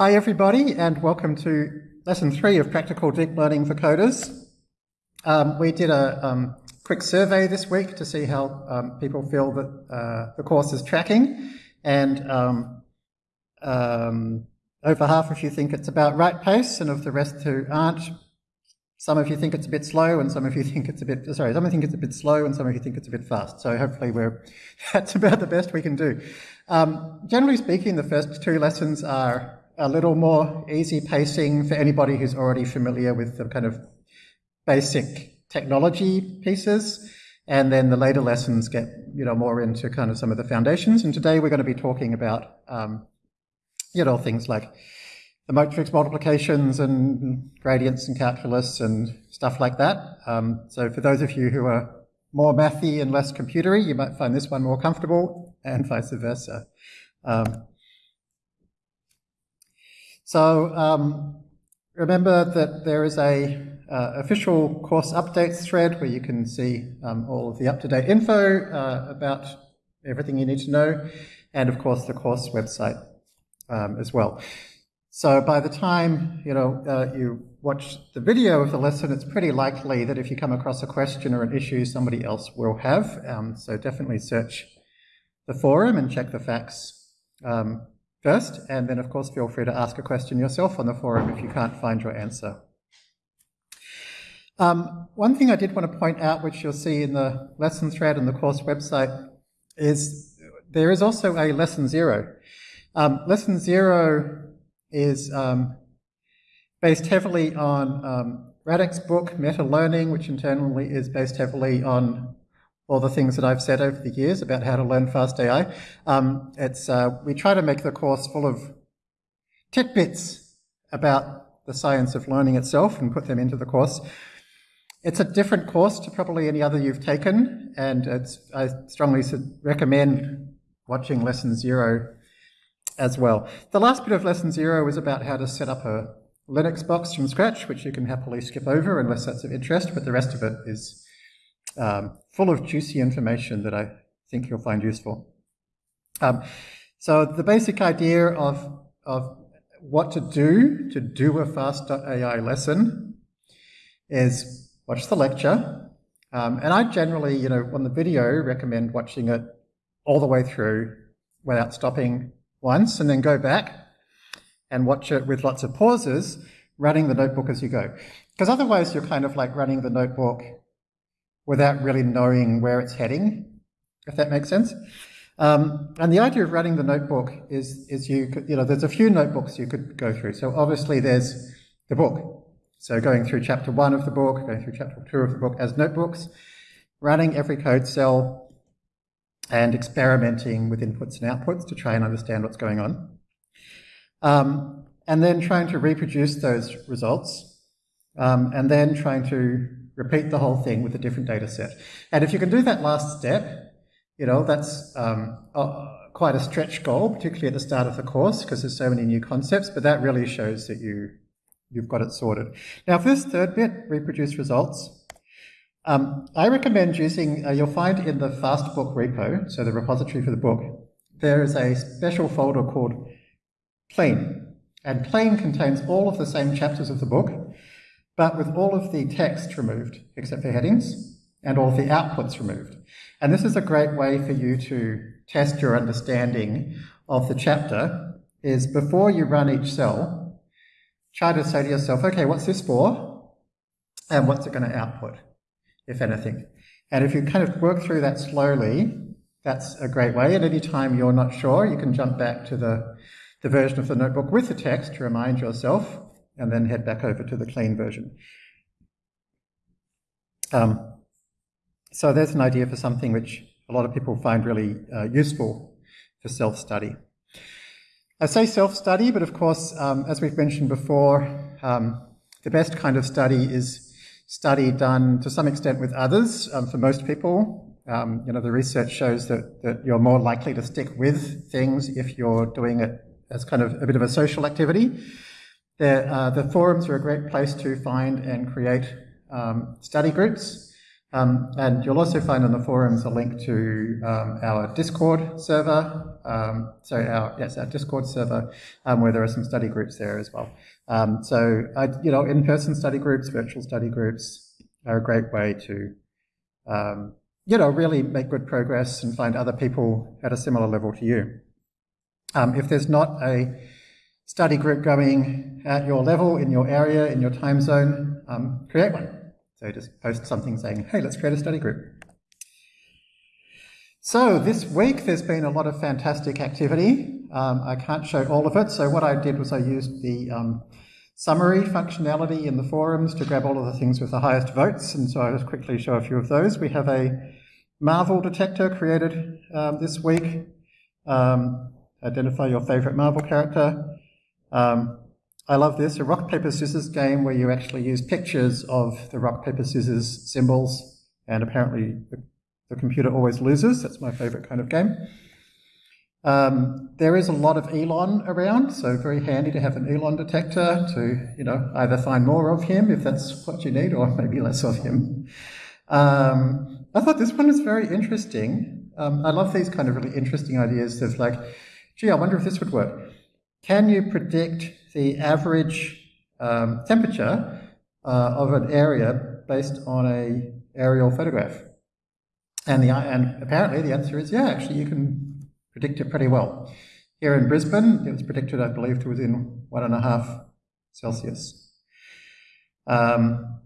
Hi everybody and welcome to lesson three of Practical Deep Learning for Coders. Um, we did a um, quick survey this week to see how um, people feel that uh, the course is tracking and um, um, over half of you think it's about right pace and of the rest who aren't, some of you think it's a bit slow and some of you think it's a bit, sorry, some of you think it's a bit slow and some of you think it's a bit fast. So hopefully we're, that's about the best we can do. Um, generally speaking, the first two lessons are a little more easy pacing for anybody who's already familiar with the kind of basic technology pieces. And then the later lessons get, you know, more into kind of some of the foundations. And today we're going to be talking about, um, you know, things like the matrix multiplications and gradients and calculus and stuff like that. Um, so for those of you who are more mathy and less computery, you might find this one more comfortable and vice versa. Um, so um, remember that there is a uh, official course updates thread where you can see um, all of the up-to-date info uh, about everything you need to know, and of course the course website um, as well. So by the time you know uh, you watch the video of the lesson, it's pretty likely that if you come across a question or an issue, somebody else will have. Um, so definitely search the forum and check the facts um, first, and then of course feel free to ask a question yourself on the forum if you can't find your answer. Um, one thing I did want to point out, which you'll see in the lesson thread and the course website, is there is also a lesson zero. Um, lesson zero is um, based heavily on um, Radek's book, Meta Learning, which internally is based heavily on all the things that I've said over the years about how to learn fast AI. Um, it's, uh, we try to make the course full of tidbits about the science of learning itself and put them into the course. It's a different course to probably any other you've taken, and I strongly recommend watching Lesson Zero as well. The last bit of Lesson Zero is about how to set up a Linux box from scratch, which you can happily skip over unless that's of interest, but the rest of it is um, full of juicy information that I think you'll find useful. Um, so the basic idea of, of what to do to do a fast.ai lesson is watch the lecture. Um, and I generally, you know, on the video, recommend watching it all the way through without stopping once and then go back and watch it with lots of pauses, running the notebook as you go. Because otherwise you're kind of like running the notebook without really knowing where it's heading, if that makes sense. Um, and the idea of running the notebook is, is you could, you know, there's a few notebooks you could go through. So obviously there's the book. So going through chapter one of the book, going through chapter two of the book as notebooks, running every code cell and experimenting with inputs and outputs to try and understand what's going on. Um, and then trying to reproduce those results, um, and then trying to repeat the whole thing with a different data set. And if you can do that last step, you know, that's um, quite a stretch goal, particularly at the start of the course, because there's so many new concepts, but that really shows that you, you've got it sorted. Now, for this third bit, reproduce results, um, I recommend using, uh, you'll find in the Fastbook repo, so the repository for the book, there is a special folder called Clean. And Clean contains all of the same chapters of the book, but with all of the text removed, except for headings, and all of the outputs removed. And this is a great way for you to test your understanding of the chapter, is before you run each cell, try to say to yourself, okay, what's this for? And what's it going to output, if anything? And if you kind of work through that slowly, that's a great way. And time you're not sure, you can jump back to the, the version of the notebook with the text to remind yourself and then head back over to the clean version. Um, so there's an idea for something which a lot of people find really uh, useful for self-study. I say self-study, but of course, um, as we've mentioned before, um, the best kind of study is study done to some extent with others. Um, for most people, um, you know, the research shows that, that you're more likely to stick with things if you're doing it as kind of a bit of a social activity. Uh, the forums are a great place to find and create um, study groups. Um, and you'll also find on the forums a link to um, our Discord server. Um, so our yes, our Discord server, um, where there are some study groups there as well. Um, so uh, you know, in-person study groups, virtual study groups are a great way to you know really make good progress and find other people at a similar level to you. if there's not a study group going at your level, in your area, in your time zone, create one. So just post something saying, hey, let's create a study group. So this week there's been a lot of fantastic activity. Um, I can't show all of it. So what I did was I used the um, summary functionality in the forums to grab all of the things with the highest votes. And so I'll just quickly show a few of those. We have a Marvel detector created um, this week. Um, identify your favorite Marvel character. Um, I love this, a rock, paper, scissors game where you actually use pictures of the rock, paper, scissors symbols, and apparently the, the computer always loses. That's my favorite kind of game. Um, there is a lot of Elon around, so very handy to have an Elon detector to, you know, either find more of him if that's what you need, or maybe less of him. Um, I thought this one was very interesting. Um, I love these kind of really interesting ideas of like, gee, I wonder if this would work. Can you predict the average um, temperature uh, of an area based on a aerial photograph? And, the, and apparently the answer is yeah, actually you can predict it pretty well. Here in Brisbane, it was predicted, I believe, to within one and a half Celsius. Um,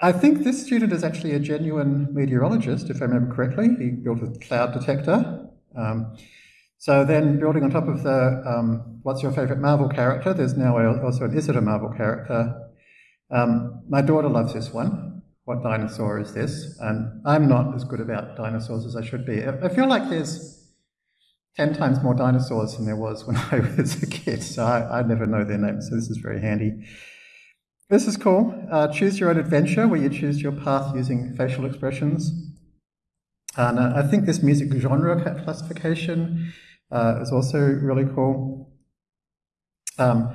I think this student is actually a genuine meteorologist, if I remember correctly. He built a cloud detector. Um, so then building on top of the um, what's your favorite Marvel character, there's now also an is it a Marvel character. Um, my daughter loves this one. What dinosaur is this? And I'm not as good about dinosaurs as I should be. I feel like there's 10 times more dinosaurs than there was when I was a kid, so I, I never know their names, so this is very handy. This is cool. Uh, choose your own adventure, where you choose your path using facial expressions. And uh, I think this music genre classification uh, is also really cool. Um,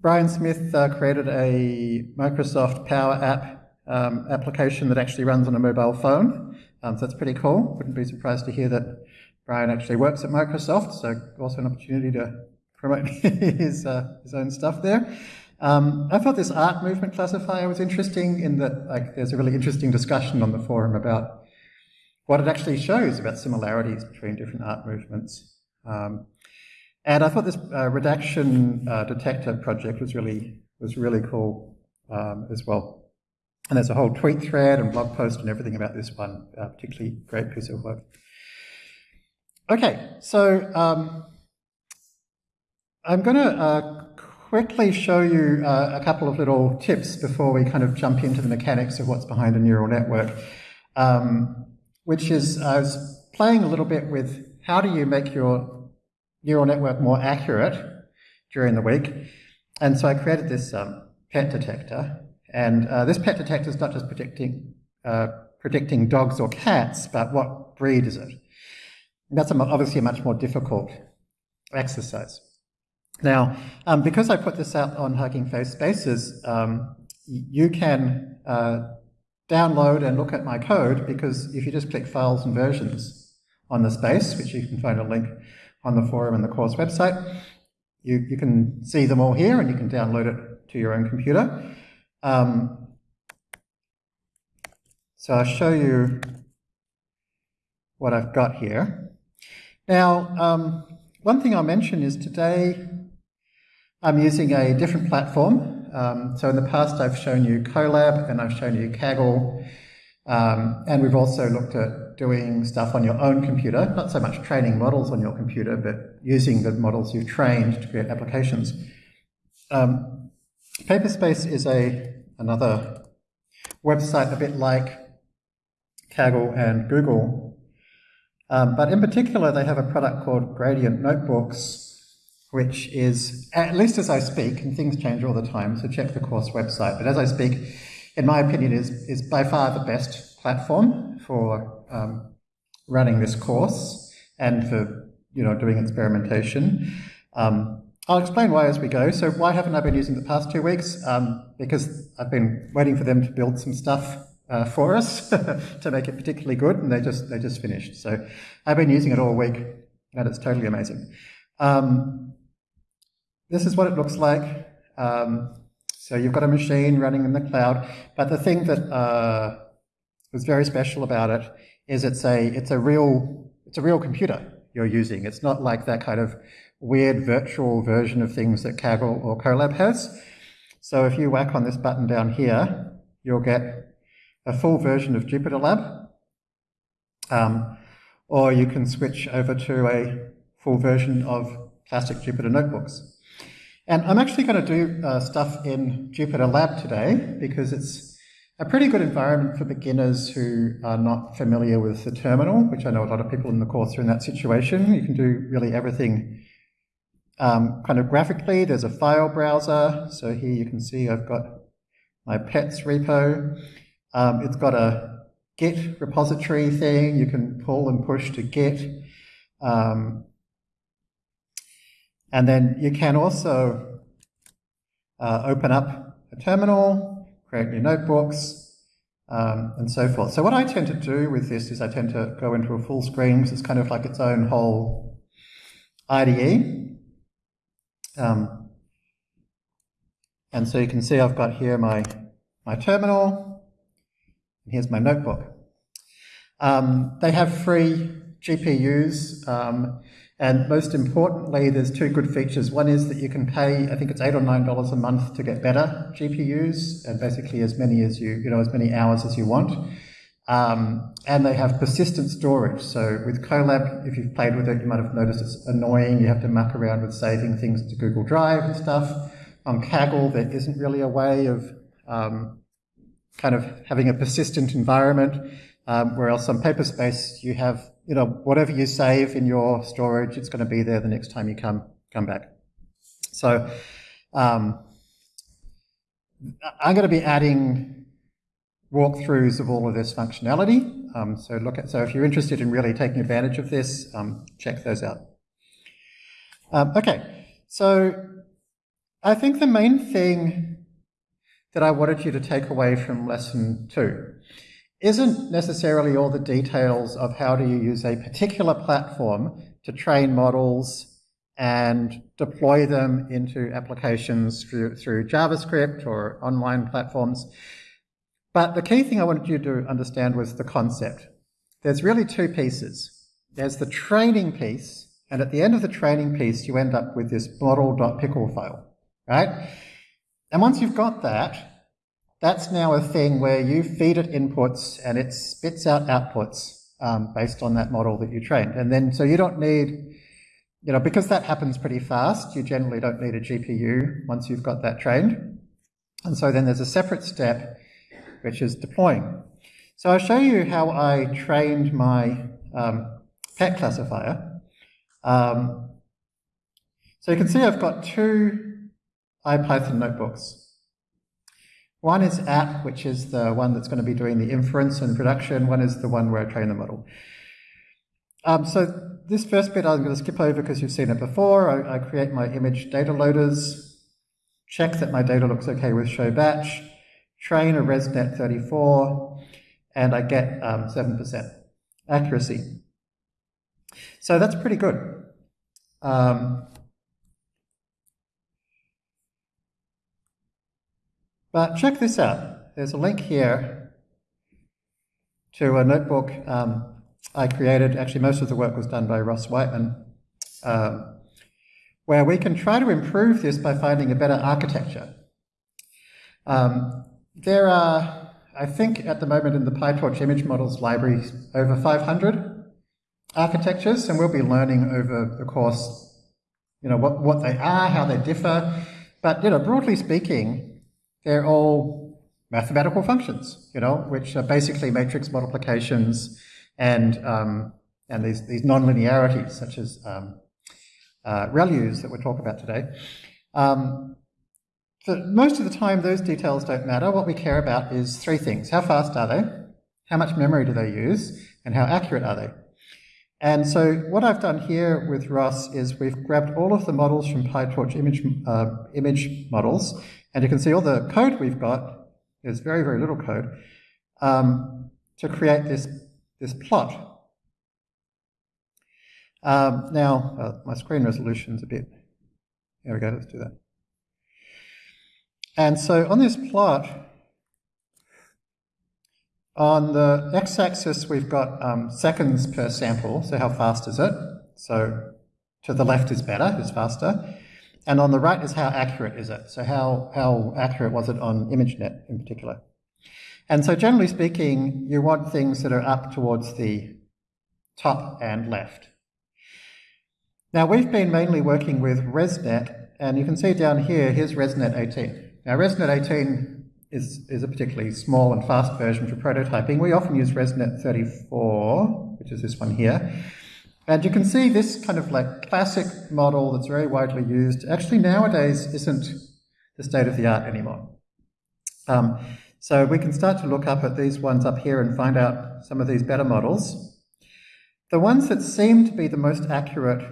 Brian Smith uh, created a Microsoft Power App um, application that actually runs on a mobile phone. Um, so that's pretty cool. Wouldn't be surprised to hear that Brian actually works at Microsoft, so also an opportunity to promote his, uh, his own stuff there. Um, I thought this art movement classifier was interesting in that like there's a really interesting discussion on the forum about what it actually shows about similarities between different art movements. Um, and I thought this uh, redaction uh, detector project was really was really cool um, as well. And there's a whole tweet thread and blog post and everything about this one, uh, particularly great piece of work. Okay, so um, I'm going to uh, quickly show you uh, a couple of little tips before we kind of jump into the mechanics of what's behind a neural network, um, which is I was playing a little bit with how do you make your neural network more accurate during the week? And so I created this um, pet detector. And uh, this pet detector is not just predicting, uh, predicting dogs or cats, but what breed is it? And that's obviously a much more difficult exercise. Now, um, because I put this out on Hugging Face Spaces, um, you can uh, download and look at my code because if you just click Files and Versions, on the space, which you can find a link on the forum and the course website. You, you can see them all here and you can download it to your own computer. Um, so I'll show you what I've got here. Now, um, one thing I'll mention is today I'm using a different platform. Um, so in the past I've shown you Colab and I've shown you Kaggle um, and we've also looked at doing stuff on your own computer, not so much training models on your computer, but using the models you've trained to create applications. Um, Paperspace is a another website a bit like Kaggle and Google, um, but in particular they have a product called Gradient Notebooks, which is, at least as I speak, and things change all the time, so check the course website, but as I speak, in my opinion, is, is by far the best platform for um, running this course and for you know doing experimentation. Um, I'll explain why as we go. So why haven't I been using the past two weeks? Um, because I've been waiting for them to build some stuff uh, for us to make it particularly good, and they just they just finished. So I've been using it all week, and it's totally amazing. Um, this is what it looks like. Um, so you've got a machine running in the cloud, but the thing that uh, was very special about it is it's a it's a real it's a real computer you're using. It's not like that kind of weird virtual version of things that Kaggle or Colab has. So if you whack on this button down here, you'll get a full version of JupyterLab, um, or you can switch over to a full version of classic Jupyter Notebooks. And I'm actually going to do uh, stuff in JupyterLab today because it's a pretty good environment for beginners who are not familiar with the terminal, which I know a lot of people in the course are in that situation. You can do really everything um, kind of graphically. There's a file browser. So here you can see I've got my pets repo. Um, it's got a Git repository thing. You can pull and push to Git. Um, and then you can also uh, open up a terminal, create new notebooks, um, and so forth. So what I tend to do with this is I tend to go into a full screen because it's kind of like its own whole IDE. Um, and so you can see I've got here my, my terminal, and here's my notebook. Um, they have free GPUs. And most importantly, there's two good features. One is that you can pay, I think it's eight or nine dollars a month to get better GPUs, and basically as many as you, you know, as many hours as you want. Um, and they have persistent storage. So with Colab, if you've played with it, you might have noticed it's annoying. You have to muck around with saving things to Google Drive and stuff. On Kaggle, there isn't really a way of um, kind of having a persistent environment. Um, whereas on Paperspace, you have you know, whatever you save in your storage, it's going to be there the next time you come come back. So um, I'm going to be adding walkthroughs of all of this functionality. Um, so look at so if you're interested in really taking advantage of this, um, check those out. Um, okay, so I think the main thing that I wanted you to take away from lesson two isn't necessarily all the details of how do you use a particular platform to train models and deploy them into applications through, through JavaScript or online platforms. But the key thing I wanted you to understand was the concept. There's really two pieces. There's the training piece, and at the end of the training piece, you end up with this model.pickle file, right? And once you've got that, that's now a thing where you feed it inputs and it spits out outputs um, based on that model that you trained. And then, so you don't need, you know, because that happens pretty fast, you generally don't need a GPU once you've got that trained. And so then there's a separate step, which is deploying. So I'll show you how I trained my um, pet classifier. Um, so you can see I've got two IPython notebooks. One is app, which is the one that's going to be doing the inference and production. One is the one where I train the model. Um, so this first bit I'm going to skip over because you've seen it before. I, I, create my image data loaders, check that my data looks okay with show batch, train a ResNet 34, and I get 7% um, accuracy. So that's pretty good. Um, But check this out. There's a link here to a notebook um, I created. Actually, most of the work was done by Ross Wightman, um, where we can try to improve this by finding a better architecture. Um, there are, I think at the moment in the PyTorch image models library, over 500 architectures, and we'll be learning over the course, you know, what, what they are, how they differ. But, you know, broadly speaking, they're all mathematical functions, you know, which are basically matrix multiplications and um, and these these nonlinearities such as um, uh, ReLUs that we'll talk about today. Um, most of the time, those details don't matter. What we care about is three things: how fast are they, how much memory do they use, and how accurate are they. And so what I've done here with Ross is we've grabbed all of the models from PyTorch image, uh, image models and you can see all the code we've got, there's very, very little code, um, to create this, this plot. Um, now, uh, my screen resolution's a bit, there we go, let's do that. And so on this plot, on the x-axis we've got um, seconds per sample, so how fast is it? So to the left is better, is faster. And on the right is how accurate is it? So how, how accurate was it on ImageNet in particular? And so generally speaking, you want things that are up towards the top and left. Now we've been mainly working with ResNet, and you can see down here, here's ResNet 18. Now ResNet 18 is, is a particularly small and fast version for prototyping. We often use ResNet 34, which is this one here. And you can see this kind of like classic model that's very widely used actually nowadays isn't the state of the art anymore. Um, so we can start to look up at these ones up here and find out some of these better models. The ones that seem to be the most accurate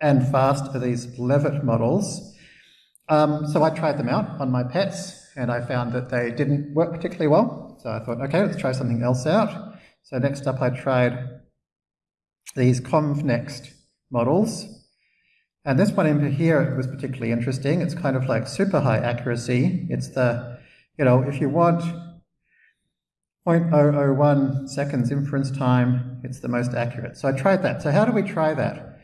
and fast are these LeViT models. Um, so I tried them out on my pets and I found that they didn't work particularly well. So I thought, okay, let's try something else out. So next up I tried these ConvNext models. And this one in here was particularly interesting. It's kind of like super high accuracy. It's the, you know, if you want 0.001 seconds inference time, it's the most accurate. So I tried that. So how do we try that?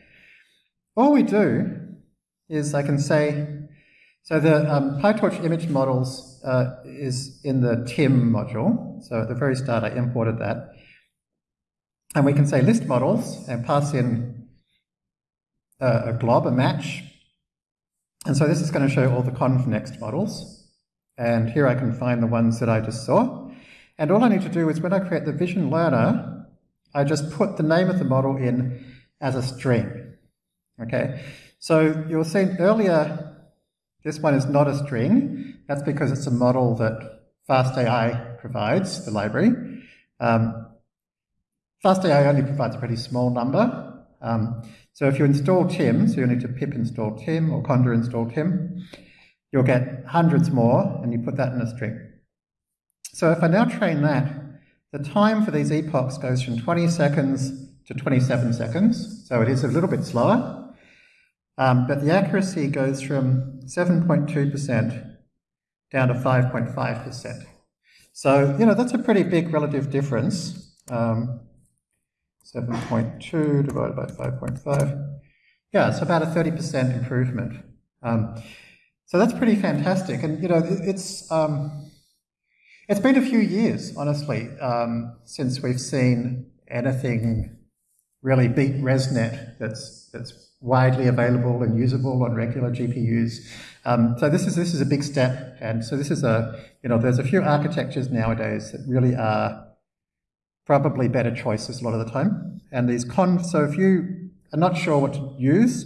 All we do is I can say, so the um, PyTorch image models uh, is in the timm module. So at the very start I imported that. And we can say list models and pass in a, a glob, a match. And so this is going to show all the convnext models. And here I can find the ones that I just saw. And all I need to do is when I create the vision learner, I just put the name of the model in as a string. Okay, so you'll see earlier, this one is not a string. That's because it's a model that FastAI provides, the library. Um, FastAI only provides a pretty small number. Um, so if you install timm, so you need to pip install timm or conda install timm, you'll get hundreds more and you put that in a string. So if I now train that, the time for these epochs goes from 20 seconds to 27 seconds, so it is a little bit slower, um, but the accuracy goes from 7.2% down to 5.5%. So, you know, that's a pretty big relative difference. Um, 7.2 divided by 5.5. Yeah, it's about a 30% improvement. Um, so that's pretty fantastic. And, you know, it's, um, it's been a few years, honestly, um, since we've seen anything really beat ResNet that's, that's widely available and usable on regular GPUs. Um, so this is, this is a big step. And so this is a, you know, there's a few architectures nowadays that really are probably better choices a lot of the time. And these conv, so if you are not sure what to use,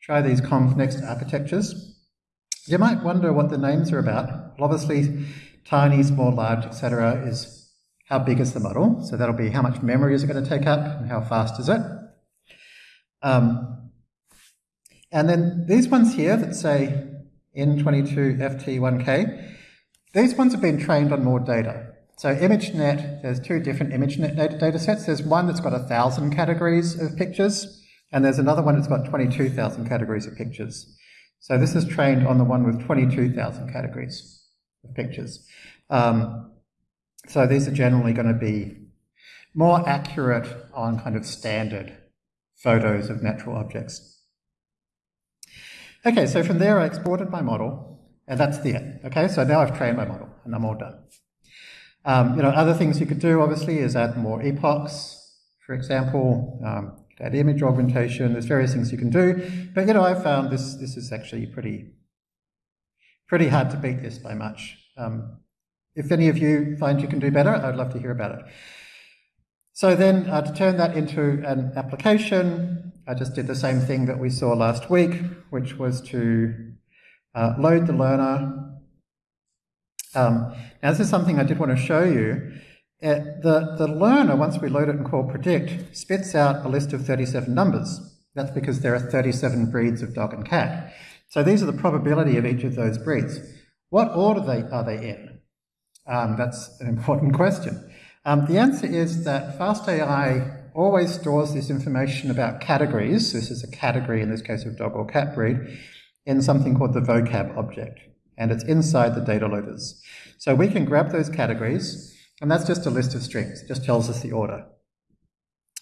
try these convnext architectures. You might wonder what the names are about. Well, obviously, tiny, small, large, etc. is how big is the model. So that'll be how much memory is it going to take up and how fast is it. Um, and then these ones here that say N22 FT1K, these ones have been trained on more data. So ImageNet, there's two different ImageNet data, sets. There's one that's got 1,000 categories of pictures, and there's another one that's got 22,000 categories of pictures. So this is trained on the one with 22,000 categories of pictures. Um, so these are generally going to be more accurate on kind of standard photos of natural objects. Okay, so from there I exported my model, and that's the end. Okay, so now I've trained my model, and I'm all done. Um, you know, other things you could do, obviously, is add more epochs, for example, um, add image augmentation, there's various things you can do. But, you know, I found this, this is actually pretty, pretty hard to beat this by much. Um, if any of you find you can do better, I'd love to hear about it. So then uh, to turn that into an application, I just did the same thing that we saw last week, which was to uh, load the learner um, now this is something I did want to show you. Uh, the, the learner, once we load it and call predict, spits out a list of 37 numbers. That's because there are 37 breeds of dog and cat. So these are the probability of each of those breeds. What order they, are they in? Um, that's an important question. Um, the answer is that FastAI always stores this information about categories, this is a category in this case of dog or cat breed, in something called the vocab object, and it's inside the data loaders. So we can grab those categories, and that's just a list of strings, it just tells us the order.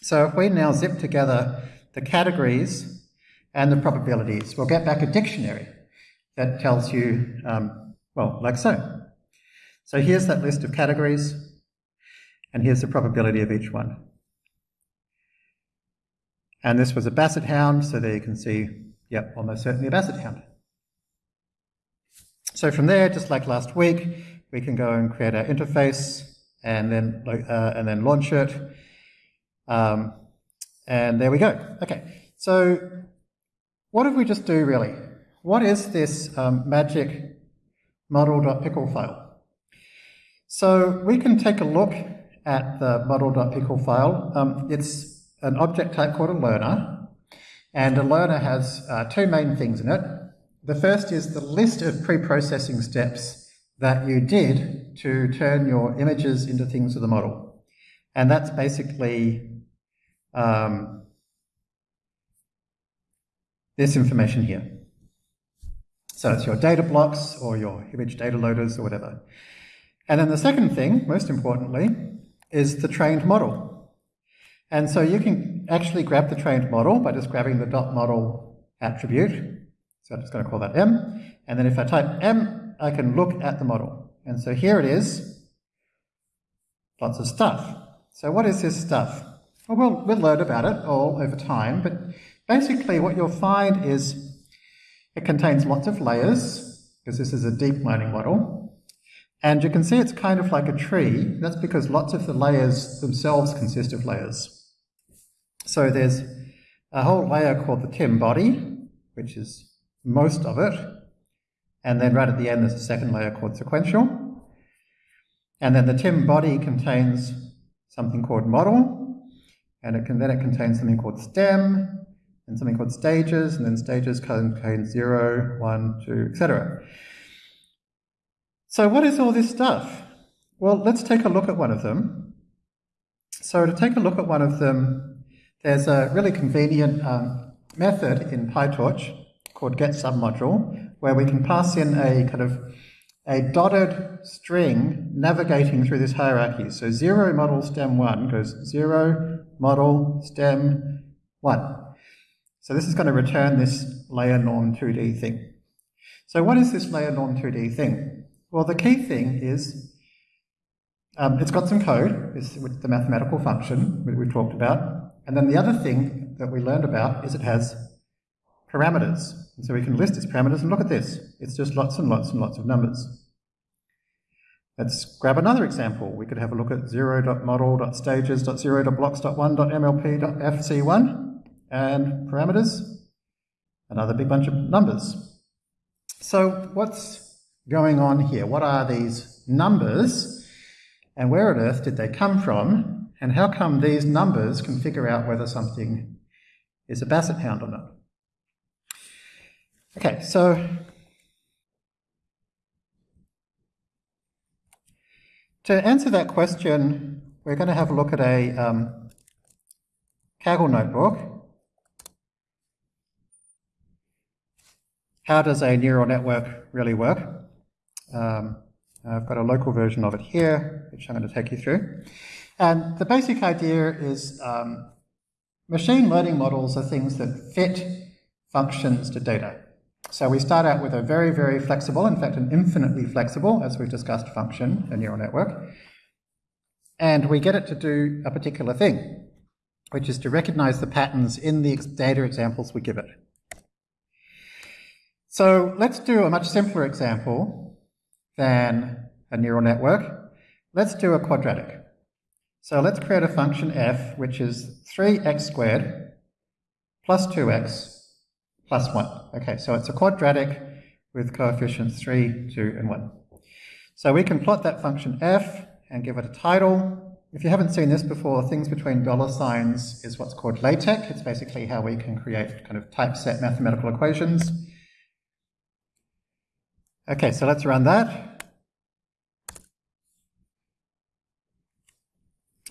So if we now zip together the categories and the probabilities, we'll get back a dictionary that tells you, um, well, like so. So here's that list of categories, and here's the probability of each one. And this was a basset hound, so there you can see, yep, almost certainly a basset hound. So from there, just like last week, we can go and create our interface and then, uh, and then launch it. Um, and there we go. Okay, so what did we just do really? What is this um, magic model.pickle file? So we can take a look at the model.pickle file. Um, it's an object type called a learner, and a learner has uh, two main things in it. The first is the list of pre-processing steps that you did to turn your images into things of the model. And that's basically um, this information here. So it's your data blocks or your image data loaders or whatever. And then the second thing, most importantly, is the trained model. And so you can actually grab the trained model by just grabbing the dot model attribute. So I'm just going to call that M. And then if I type M, I can look at the model. And so here it is, lots of stuff. So what is this stuff? Well, we'll, we'll learn about it all over time, but basically what you'll find is it contains lots of layers, because this is a deep learning model. And you can see it's kind of like a tree. That's because lots of the layers themselves consist of layers. So there's a whole layer called the timm body, which is most of it. And then right at the end, there's a second layer called sequential. And then the timm body contains something called model. And it can, then it contains something called stem, and something called stages, and then stages contain zero, one, two, etc. So what is all this stuff? Well, let's take a look at one of them. So to take a look at one of them, there's a really convenient um, method in PyTorch called get submodule, where we can pass in a kind of a dotted string navigating through this hierarchy. So zero model stem one goes zero model stem one. So this is going to return this layer norm 2D thing. So what is this layer norm 2D thing? Well, the key thing is um, it's got some code, it's with the mathematical function that we, we talked about. And then the other thing that we learned about is it has parameters. And so we can list its parameters and look at this. It's just lots and lots and lots of numbers. Let's grab another example. We could have a look at 0.model.stages.0.blocks.1.mlp.fc1 and parameters, another big bunch of numbers. So what's going on here? What are these numbers and where on earth did they come from and how come these numbers can figure out whether something is a basset hound or not? Okay, so to answer that question, we're going to have a look at a um, Kaggle notebook. How does a neural network really work? Um, I've got a local version of it here, which I'm going to take you through. And the basic idea is um, machine learning models are things that fit functions to data. So we start out with a very, very flexible, in fact, an infinitely flexible, as we've discussed, function, a neural network. And we get it to do a particular thing, which is to recognize the patterns in the data examples we give it. So let's do a much simpler example than a neural network. Let's do a quadratic. So let's create a function f, which is 3x squared plus 2x plus 1. Okay, so it's a quadratic with coefficients 3, 2, and 1. So we can plot that function f and give it a title. If you haven't seen this before, things between dollar signs is what's called LaTeX. It's basically how we can create kind of typeset mathematical equations. Okay, so let's run that.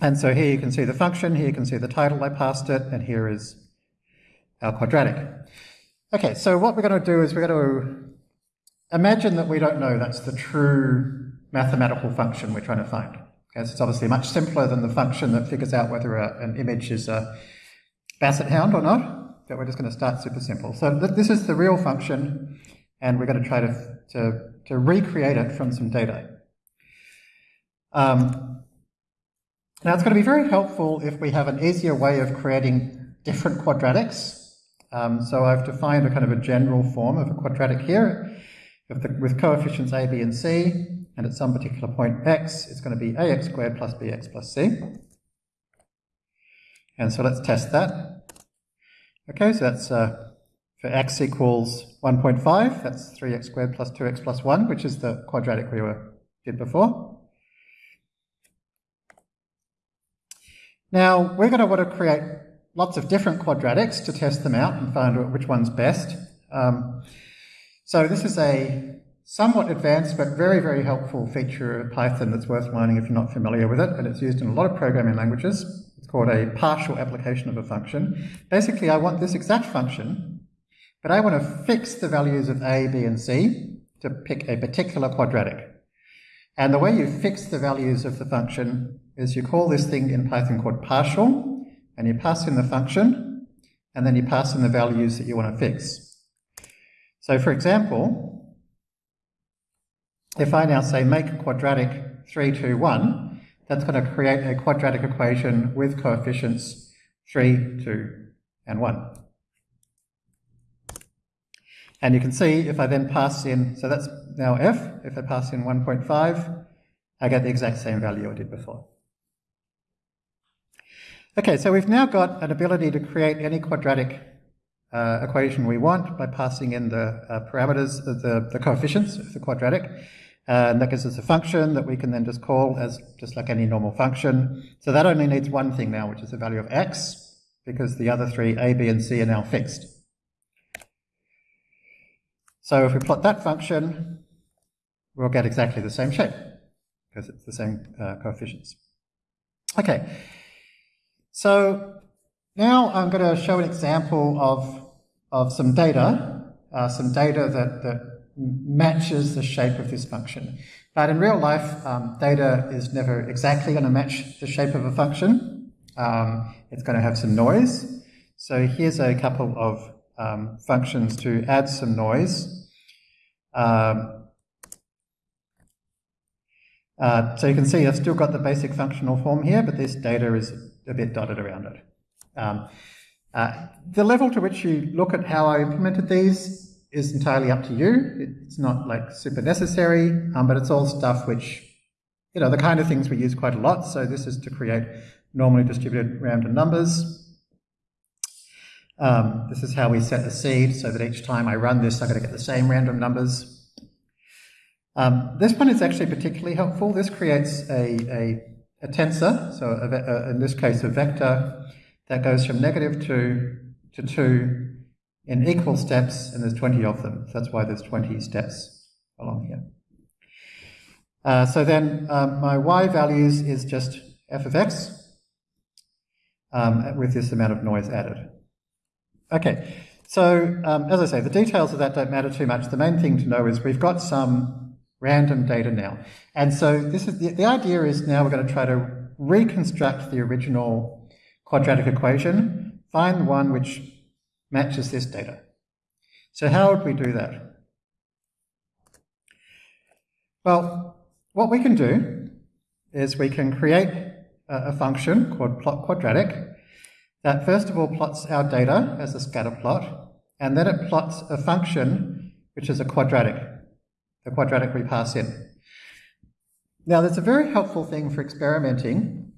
And so here you can see the function, here you can see the title I passed it, and here is our quadratic. Okay, so what we're going to do is we're going to imagine that we don't know that's the true mathematical function we're trying to find. Okay, so it's obviously much simpler than the function that figures out whether a, an image is a basset hound or not, but we're just going to start super simple. So th this is the real function, and we're going to try to, to, to recreate it from some data. Um, now it's going to be very helpful if we have an easier way of creating different quadratics um, so I've defined a kind of a general form of a quadratic here with, the, with coefficients a, b, and c, and at some particular point x, it's going to be ax squared plus bx plus c. And so let's test that. Okay, so that's uh, for x equals 1.5, that's 3x squared plus 2x plus 1, which is the quadratic we were, did before. Now, we're going to want to create lots of different quadratics to test them out and find out which one's best. Um, so this is a somewhat advanced but very, very helpful feature of Python that's worth learning if you're not familiar with it, and it's used in a lot of programming languages. It's called a partial application of a function. Basically, I want this exact function, but I want to fix the values of a, b, and c to pick a particular quadratic. And the way you fix the values of the function is you call this thing in Python called partial, and you pass in the function, and then you pass in the values that you want to fix. So for example, if I now say make quadratic 3, 2, 1, that's going to create a quadratic equation with coefficients 3, 2, and 1. And you can see if I then pass in, so that's now f, if I pass in 1.5, I get the exact same value I did before. Okay, so we've now got an ability to create any quadratic uh, equation we want by passing in the uh, parameters, of the, the coefficients of the quadratic. Uh, and that gives us a function that we can then just call as just like any normal function. So that only needs one thing now, which is the value of x, because the other three, a, b, and c, are now fixed. So if we plot that function, we'll get exactly the same shape, because it's the same uh, coefficients. Okay, so now I'm going to show an example of, of some data, uh, some data that, that matches the shape of this function. But in real life, um, data is never exactly going to match the shape of a function. Um, it's going to have some noise. So here's a couple of um, functions to add some noise. Um, uh, so you can see I've still got the basic functional form here, but this data is a bit dotted around it. Um, uh, the level to which you look at how I implemented these is entirely up to you. It's not like super necessary, um, but it's all stuff which, you know, the kind of things we use quite a lot. So this is to create normally distributed random numbers. Um, this is how we set the seed so that each time I run this, I'm going to get the same random numbers. Um, this one is actually particularly helpful. This creates a, a a tensor, so a, a, in this case a vector that goes from negative 2 to 2 in equal steps, and there's 20 of them. That's why there's 20 steps along here. Uh, so then um, my y values is just f of x um, with this amount of noise added. Okay, so um, as I say, the details of that don't matter too much. The main thing to know is we've got some random data now. And so this is the, the idea is now we're going to try to reconstruct the original quadratic equation, find one which matches this data. So how would we do that? Well, what we can do is we can create a, a function called plot quadratic that first of all plots our data as a scatter plot, and then it plots a function which is a quadratic the quadratic we pass in. Now, there's a very helpful thing for experimenting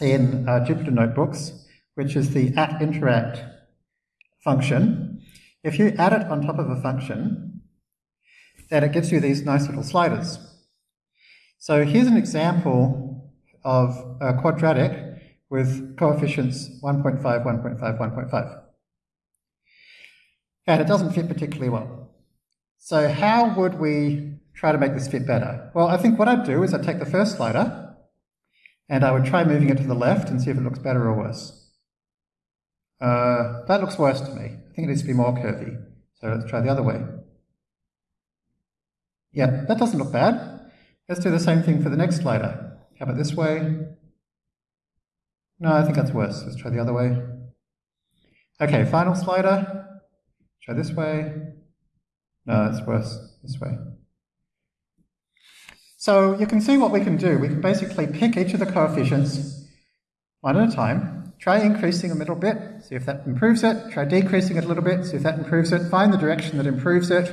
in uh, Jupyter Notebooks, which is the at interact function. If you add it on top of a function, then it gives you these nice little sliders. So here's an example of a quadratic with coefficients 1.5, 1.5, 1.5. And it doesn't fit particularly well. So how would we try to make this fit better? Well, I think what I'd do is I'd take the first slider And I would try moving it to the left and see if it looks better or worse. Uh, that looks worse to me. I think it needs to be more curvy. So let's try the other way. Yeah, that doesn't look bad. Let's do the same thing for the next slider. How about this way? No, I think that's worse. Let's try the other way. Okay, final slider. Try this way. Uh, no, that's worse. This way. So you can see what we can do. We can basically pick each of the coefficients one at a time, try increasing a little bit, see if that improves it, try decreasing it a little bit, see if that improves it, find the direction that improves it,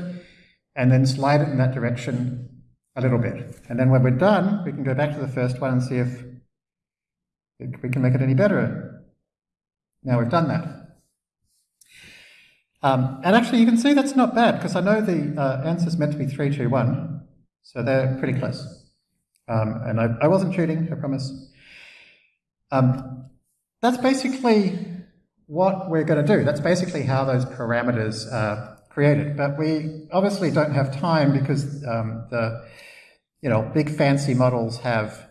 and then slide it in that direction a little bit. And then when we're done, we can go back to the first one and see if we can make it any better. Now we've done that. Um, and actually, you can see that's not bad, because I know the uh, answer is meant to be 3, 2, 1, so they're pretty close. Um, and I, I, wasn't cheating, I promise. Um, that's basically what we're going to do. That's basically how those parameters are created. But we obviously don't have time because um, the you know, big fancy models have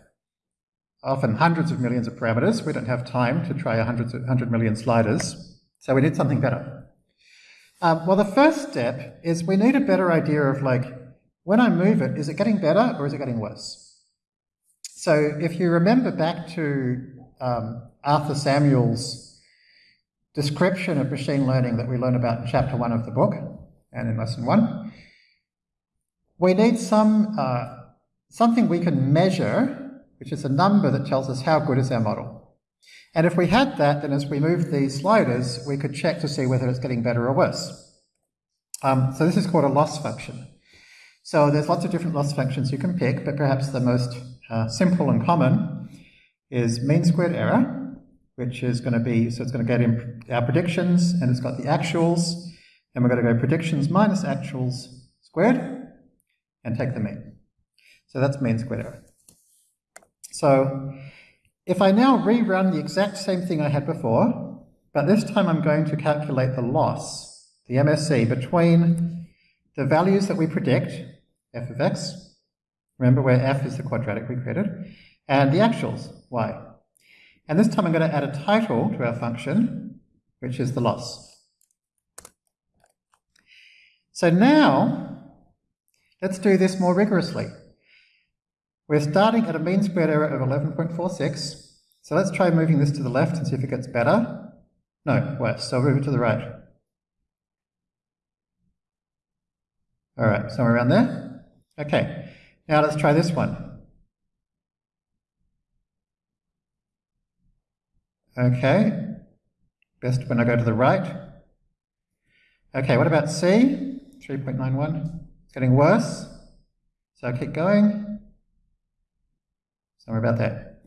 often hundreds of millions of parameters. We don't have time to try 100, 100 million sliders, so we need something better. Um, well, the first step is we need a better idea of like, when I move it, is it getting better or is it getting worse? So if you remember back to um, Arthur Samuel's description of machine learning that we learn about in chapter one of the book and in lesson one, we need some uh, something we can measure, which is a number that tells us how good is our model. And if we had that, then as we move these sliders, we could check to see whether it's getting better or worse. Um, so this is called a loss function. So there's lots of different loss functions you can pick, but perhaps the most uh, simple and common is mean squared error, which is going to be, so it's going to get in our predictions, and it's got the actuals, and we're going to go predictions minus actuals squared, and take the mean. So that's mean squared error. So if I now rerun the exact same thing I had before, but this time I'm going to calculate the loss, the MSE, between the values that we predict, f of x, remember where f is the quadratic we created, and the actuals, y. And this time I'm going to add a title to our function, which is the loss. So now, let's do this more rigorously. We're starting at a mean squared error of 11.46. So let's try moving this to the left and see if it gets better. No, worse. So move it to the right. All right, somewhere around there. Okay, now let's try this one. Okay, best when I go to the right. Okay, what about C? 3.91. It's getting worse. So I keep going. Somewhere about that.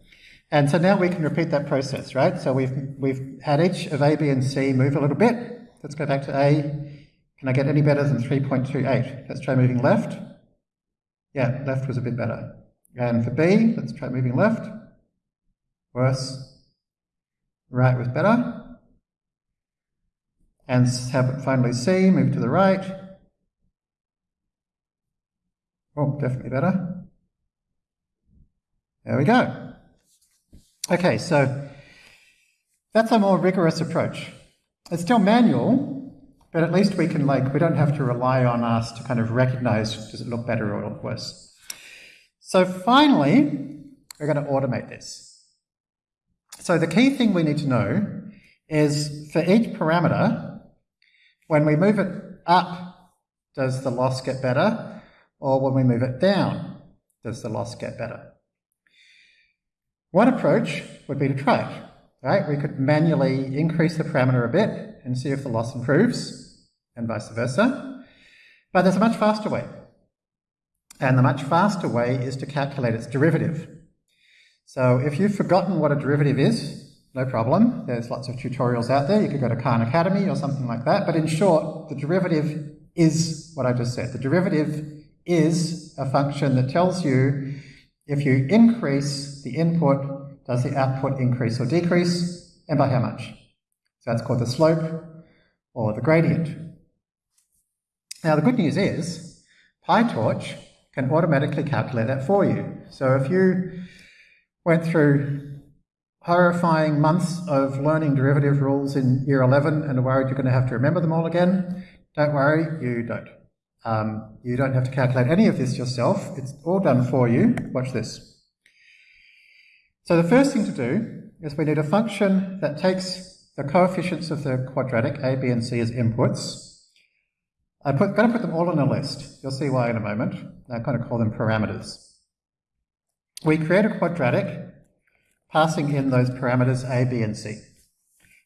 And so now we can repeat that process, right? So we've, we've had each of A, B, and C move a little bit. Let's go back to A. Can I get any better than 3.28? Let's try moving left. Yeah, left was a bit better. And for B, let's try moving left. Worse. Right was better. And have finally C, move to the right. Oh, definitely better. There we go. Okay, so that's a more rigorous approach. It's still manual, but at least we can like, we don't have to rely on us to kind of recognize does it look better or look worse. So finally, we're going to automate this. So the key thing we need to know is for each parameter, when we move it up, does the loss get better? Or when we move it down, does the loss get better? One approach would be to try it, right? We could manually increase the parameter a bit and see if the loss improves, and vice versa. But there's a much faster way. And the much faster way is to calculate its derivative. So if you've forgotten what a derivative is, no problem. There's lots of tutorials out there. You could go to Khan Academy or something like that. But in short, the derivative is what I just said. The derivative is a function that tells you if you increase the input, does the output increase or decrease, and by how much? So that's called the slope or the gradient. Now the good news is PyTorch can automatically calculate that for you. So if you went through horrifying months of learning derivative rules in year 11 and are worried you're going to have to remember them all again. Don't worry, you don't. Um, you don't have to calculate any of this yourself. It's all done for you. Watch this. So the first thing to do is we need a function that takes the coefficients of the quadratic, a, b, and c as inputs. I'm going to put them all in a list. You'll see why in a moment. I'm going to call them parameters. We create a quadratic passing in those parameters a, b, and c.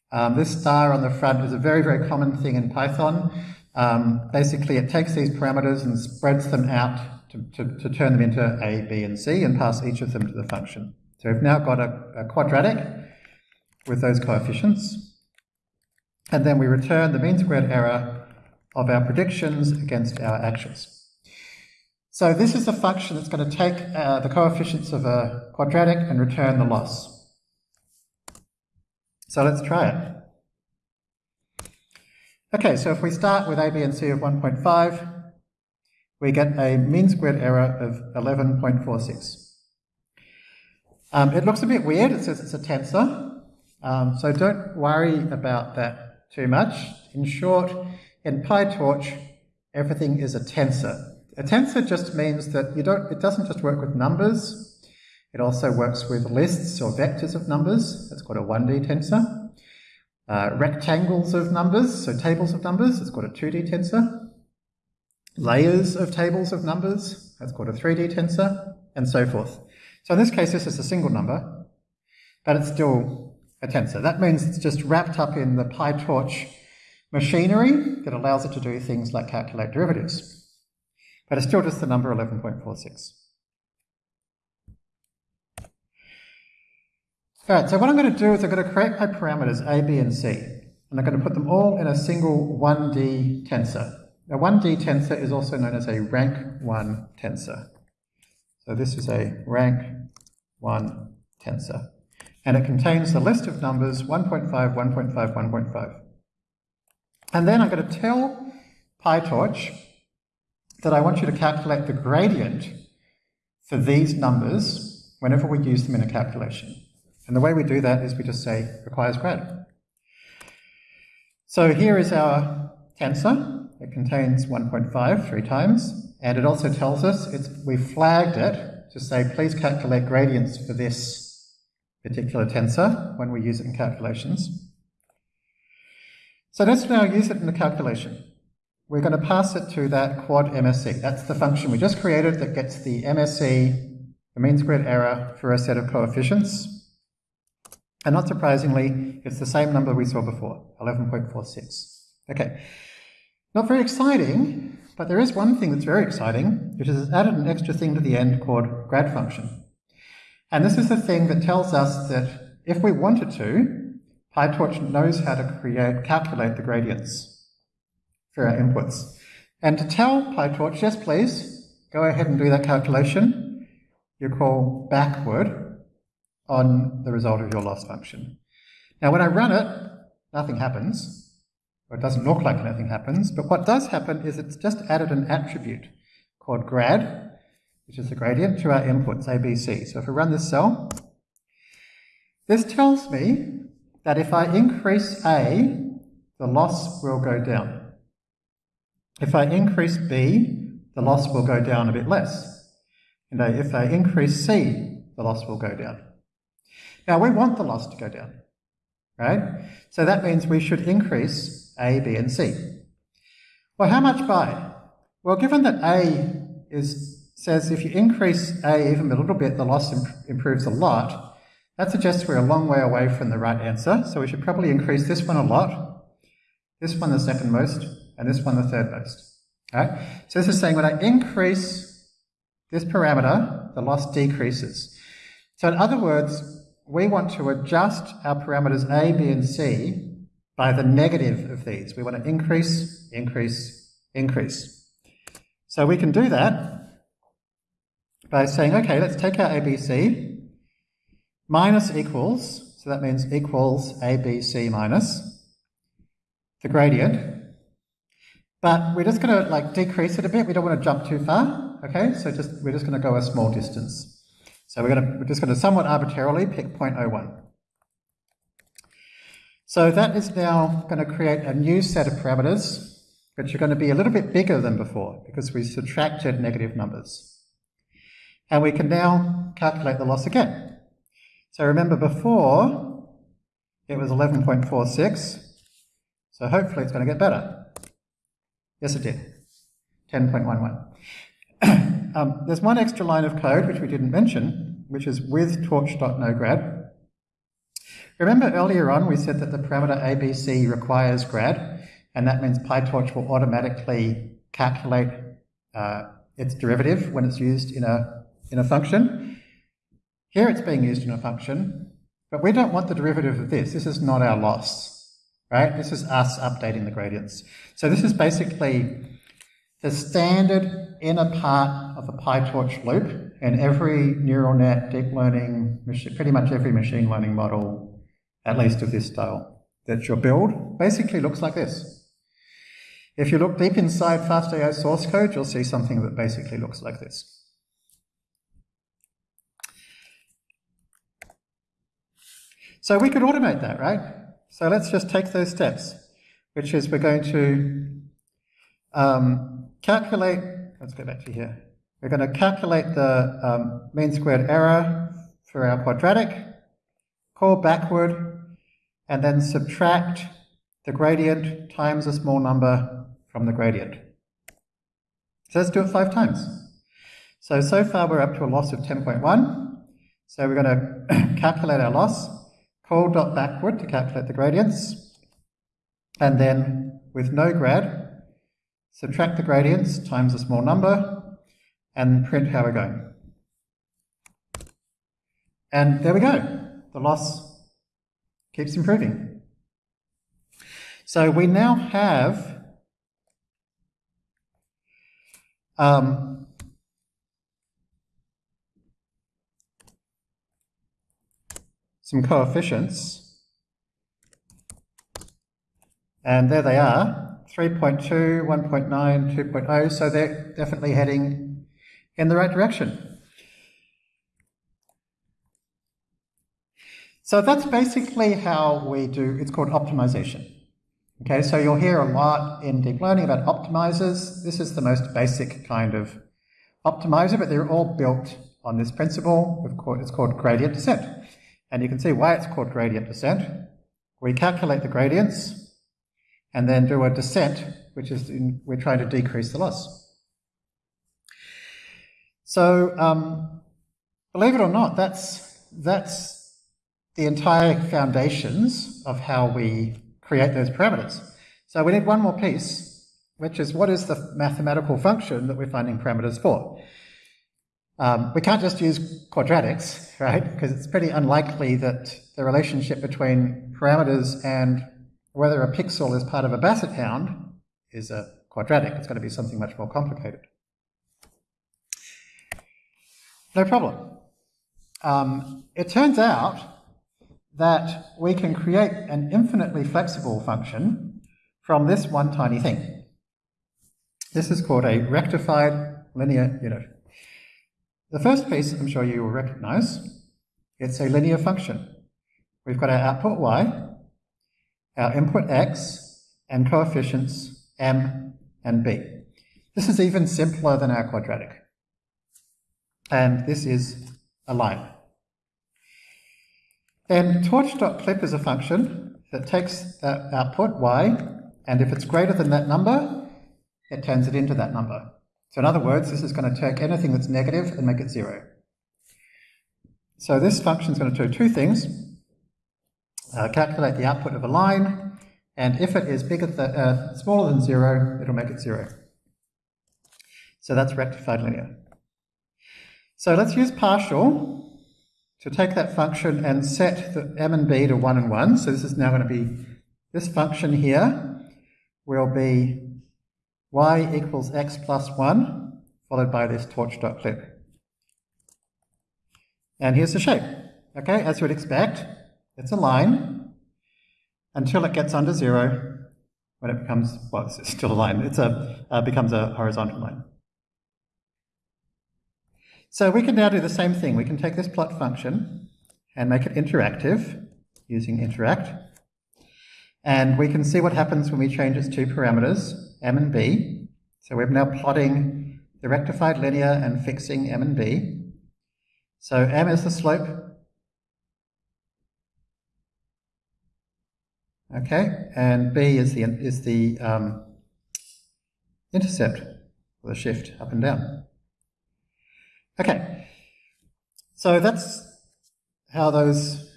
Um, this star on the front is a very, very common thing in Python. Um, basically, it takes these parameters and spreads them out to, to, to, turn them into a, b, and c and pass each of them to the function. So we've now got a, a quadratic with those coefficients. And then we return the mean squared error of our predictions against our actions. So this is a function that's going to take uh, the coefficients of a quadratic and return the loss. So let's try it. Okay, so if we start with a, b, and c of 1.5, we get a mean squared error of 11.46. Um, it looks a bit weird, it says it's a tensor, um, so don't worry about that too much. In short, in PyTorch, everything is a tensor. A tensor just means that you don't, it doesn't just work with numbers, it also works with lists or vectors of numbers. That's called a 1D tensor. Uh, rectangles of numbers, so tables of numbers, it's called a 2D tensor. Layers of tables of numbers, that's called a 3D tensor, and so forth. So in this case, this is a single number, but it's still a tensor. That means it's just wrapped up in the PyTorch machinery that allows it to do things like calculate derivatives but it's still just the number 11.46. All right, so what I'm going to do is I'm going to create my parameters a, b, and c, and I'm going to put them all in a single 1D tensor. A 1D tensor is also known as a rank 1 tensor. So this is a rank 1 tensor. And it contains the list of numbers 1.5, 1.5, 1.5. And then I'm going to tell PyTorch that I want you to calculate the gradient for these numbers whenever we use them in a calculation. And the way we do that is we just say requires grad. So here is our tensor. It contains 1.5 three times, and it also tells us it's, we flagged it to say please calculate gradients for this particular tensor when we use it in calculations. So let's now use it in the calculation we're going to pass it to that quad MSE. That's the function we just created that gets the MSE, the mean squared error, for a set of coefficients. And not surprisingly, it's the same number we saw before, 11.46. Okay, not very exciting, but there is one thing that's very exciting, which is it's added an extra thing to the end called grad function. And this is the thing that tells us that if we wanted to, PyTorch knows how to create, calculate the gradients for our inputs. And to tell PyTorch, yes please, go ahead and do that calculation, you call backward on the result of your loss function. Now when I run it, nothing happens, or it doesn't look like anything happens, but what does happen is it's just added an attribute called grad, which is the gradient, to our inputs, ABC. So if I run this cell, this tells me that if I increase A, the loss will go down. If I increase B, the loss will go down a bit less. And if I increase C, the loss will go down. Now we want the loss to go down, right? So that means we should increase A, B, and C. Well, how much by? Well, given that A is says if you increase A even a little bit, the loss imp improves a lot, that suggests we're a long way away from the right answer. So we should probably increase this one a lot, this one the second most, and this one the third most. Right? So this is saying when I increase this parameter, the loss decreases. So in other words, we want to adjust our parameters A, B, and C by the negative of these. We want to increase, increase, increase. So we can do that by saying, okay, let's take our ABC, minus equals, so that means equals ABC minus, the gradient, but we're just going to like decrease it a bit. We don't want to jump too far. Okay, so just we're just going to go a small distance. So we're, going to, we're just going to somewhat arbitrarily pick 0.01. So that is now going to create a new set of parameters, which are going to be a little bit bigger than before because we subtracted negative numbers. And we can now calculate the loss again. So remember before, it was 11.46, so hopefully it's going to get better. Yes, it did. 10.11. um, there's one extra line of code which we didn't mention, which is with torch.nograd. Remember earlier on we said that the parameter ABC requires grad, and that means PyTorch will automatically calculate uh, its derivative when it's used in a, in a function. Here it's being used in a function, but we don't want the derivative of this. This is not our loss, right? This is us updating the gradients. So this is basically the standard inner part of a PyTorch loop in every neural net, deep learning, pretty much every machine learning model at least of this style, that you build basically looks like this. If you look deep inside FastAI source code, you'll see something that basically looks like this. So we could automate that, right? So let's just take those steps, which is we're going to um, calculate, let's go back to here. We're going to calculate the um, mean squared error for our quadratic, call backward, and then subtract the gradient times a small number from the gradient. So let's do it five times. So, so far we're up to a loss of 10.1. So we're going to calculate our loss, call dot backward to calculate the gradients, and then with no grad, subtract the gradients times a small number, and print how we're going. And there we go. The loss keeps improving. So we now have um, some coefficients. And there they are, 3.2, 1.9, 2.0, so they're definitely heading in the right direction. So that's basically how we do, it's called optimization. Okay, so you'll hear a lot in deep learning about optimizers. This is the most basic kind of optimizer, but they're all built on this principle. It's called gradient descent. And you can see why it's called gradient descent. We calculate the gradients and then do a descent, which is in, we're trying to decrease the loss. So um, believe it or not, that's, that's the entire foundations of how we create those parameters. So we need one more piece, which is what is the mathematical function that we're finding parameters for? Um, we can't just use quadratics, right? Because it's pretty unlikely that the relationship between parameters and whether a pixel is part of a basset hound is a quadratic. It's going to be something much more complicated. No problem. Um, it turns out that we can create an infinitely flexible function from this one tiny thing. This is called a rectified linear unit. The first piece I'm sure you will recognize, it's a linear function. We've got our output y, our input x, and coefficients m and b. This is even simpler than our quadratic. And this is a line. Then torch.clip is a function that takes that output, y, and if it's greater than that number, it turns it into that number. So in other words, this is going to take anything that's negative and make it zero. So this function is going to do two things. Uh, calculate the output of a line, and if it is bigger than, uh, smaller than zero, it'll make it zero. So that's rectified linear. So let's use partial to take that function and set the m and b to 1 and 1. So this is now going to be, this function here will be y equals x plus 1, followed by this torch.clip. And here's the shape. Okay, as you would expect, it's a line until it gets under 0, when it becomes, well, it's still a line, it's a, uh, becomes a horizontal line. So we can now do the same thing. We can take this plot function and make it interactive using interact. And we can see what happens when we change its two parameters, m and b. So we're now plotting the rectified linear and fixing m and b. So m is the slope. Okay, and b is the is the um, intercept, or the shift up and down. Okay, so that's how those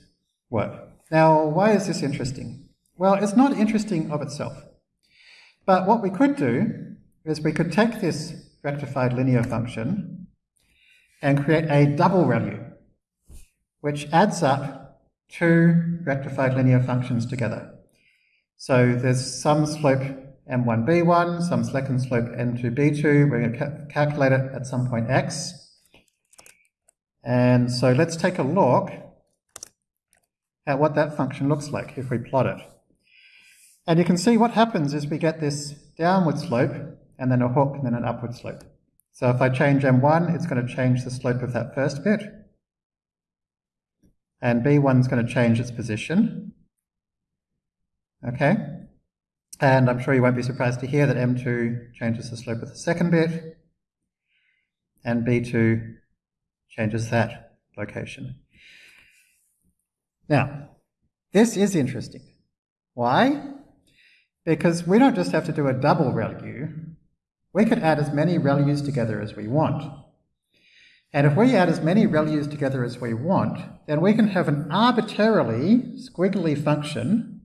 work. Now, why is this interesting? Well, it's not interesting of itself. But what we could do is we could take this rectified linear function and create a double ReLU, which adds up two rectified linear functions together. So there's some slope m1b1, some second slope m2b2. We're going to ca calculate it at some point x. And so let's take a look at what that function looks like if we plot it. And you can see what happens is we get this downward slope and then a hook and then an upward slope. So if I change m1, it's going to change the slope of that first bit. And b1 is going to change its position. Okay? And I'm sure you won't be surprised to hear that m2 changes the slope of the second bit. And b2 changes that location. Now, this is interesting. Why? Because we don't just have to do a double ReLU, we could add as many ReLUs together as we want. And if we add as many ReLUs together as we want, then we can have an arbitrarily squiggly function,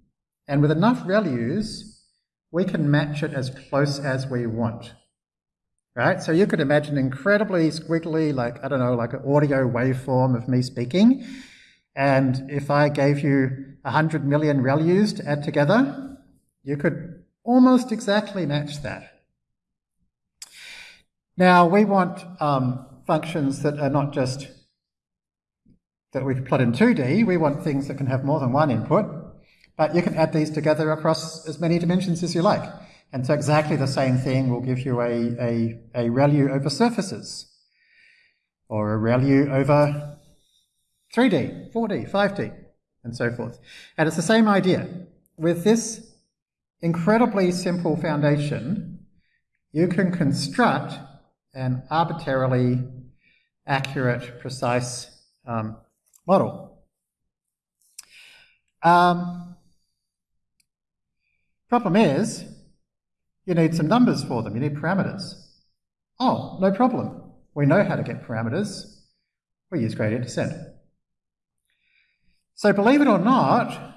and with enough ReLUs, we can match it as close as we want right? So you could imagine incredibly squiggly, like, I don't know, like an audio waveform of me speaking. And if I gave you 100 million ReLUs to add together, you could almost exactly match that. Now, we want um, functions that are not just that we plot in 2D, we want things that can have more than one input, but you can add these together across as many dimensions as you like. And so exactly the same thing will give you a, a, a ReLU over surfaces, or a ReLU over 3D, 4D, 5D, and so forth. And it's the same idea. With this incredibly simple foundation, you can construct an arbitrarily accurate, precise um, model. Um, problem is, you need some numbers for them, you need parameters. Oh, no problem. We know how to get parameters. We use gradient descent. So believe it or not,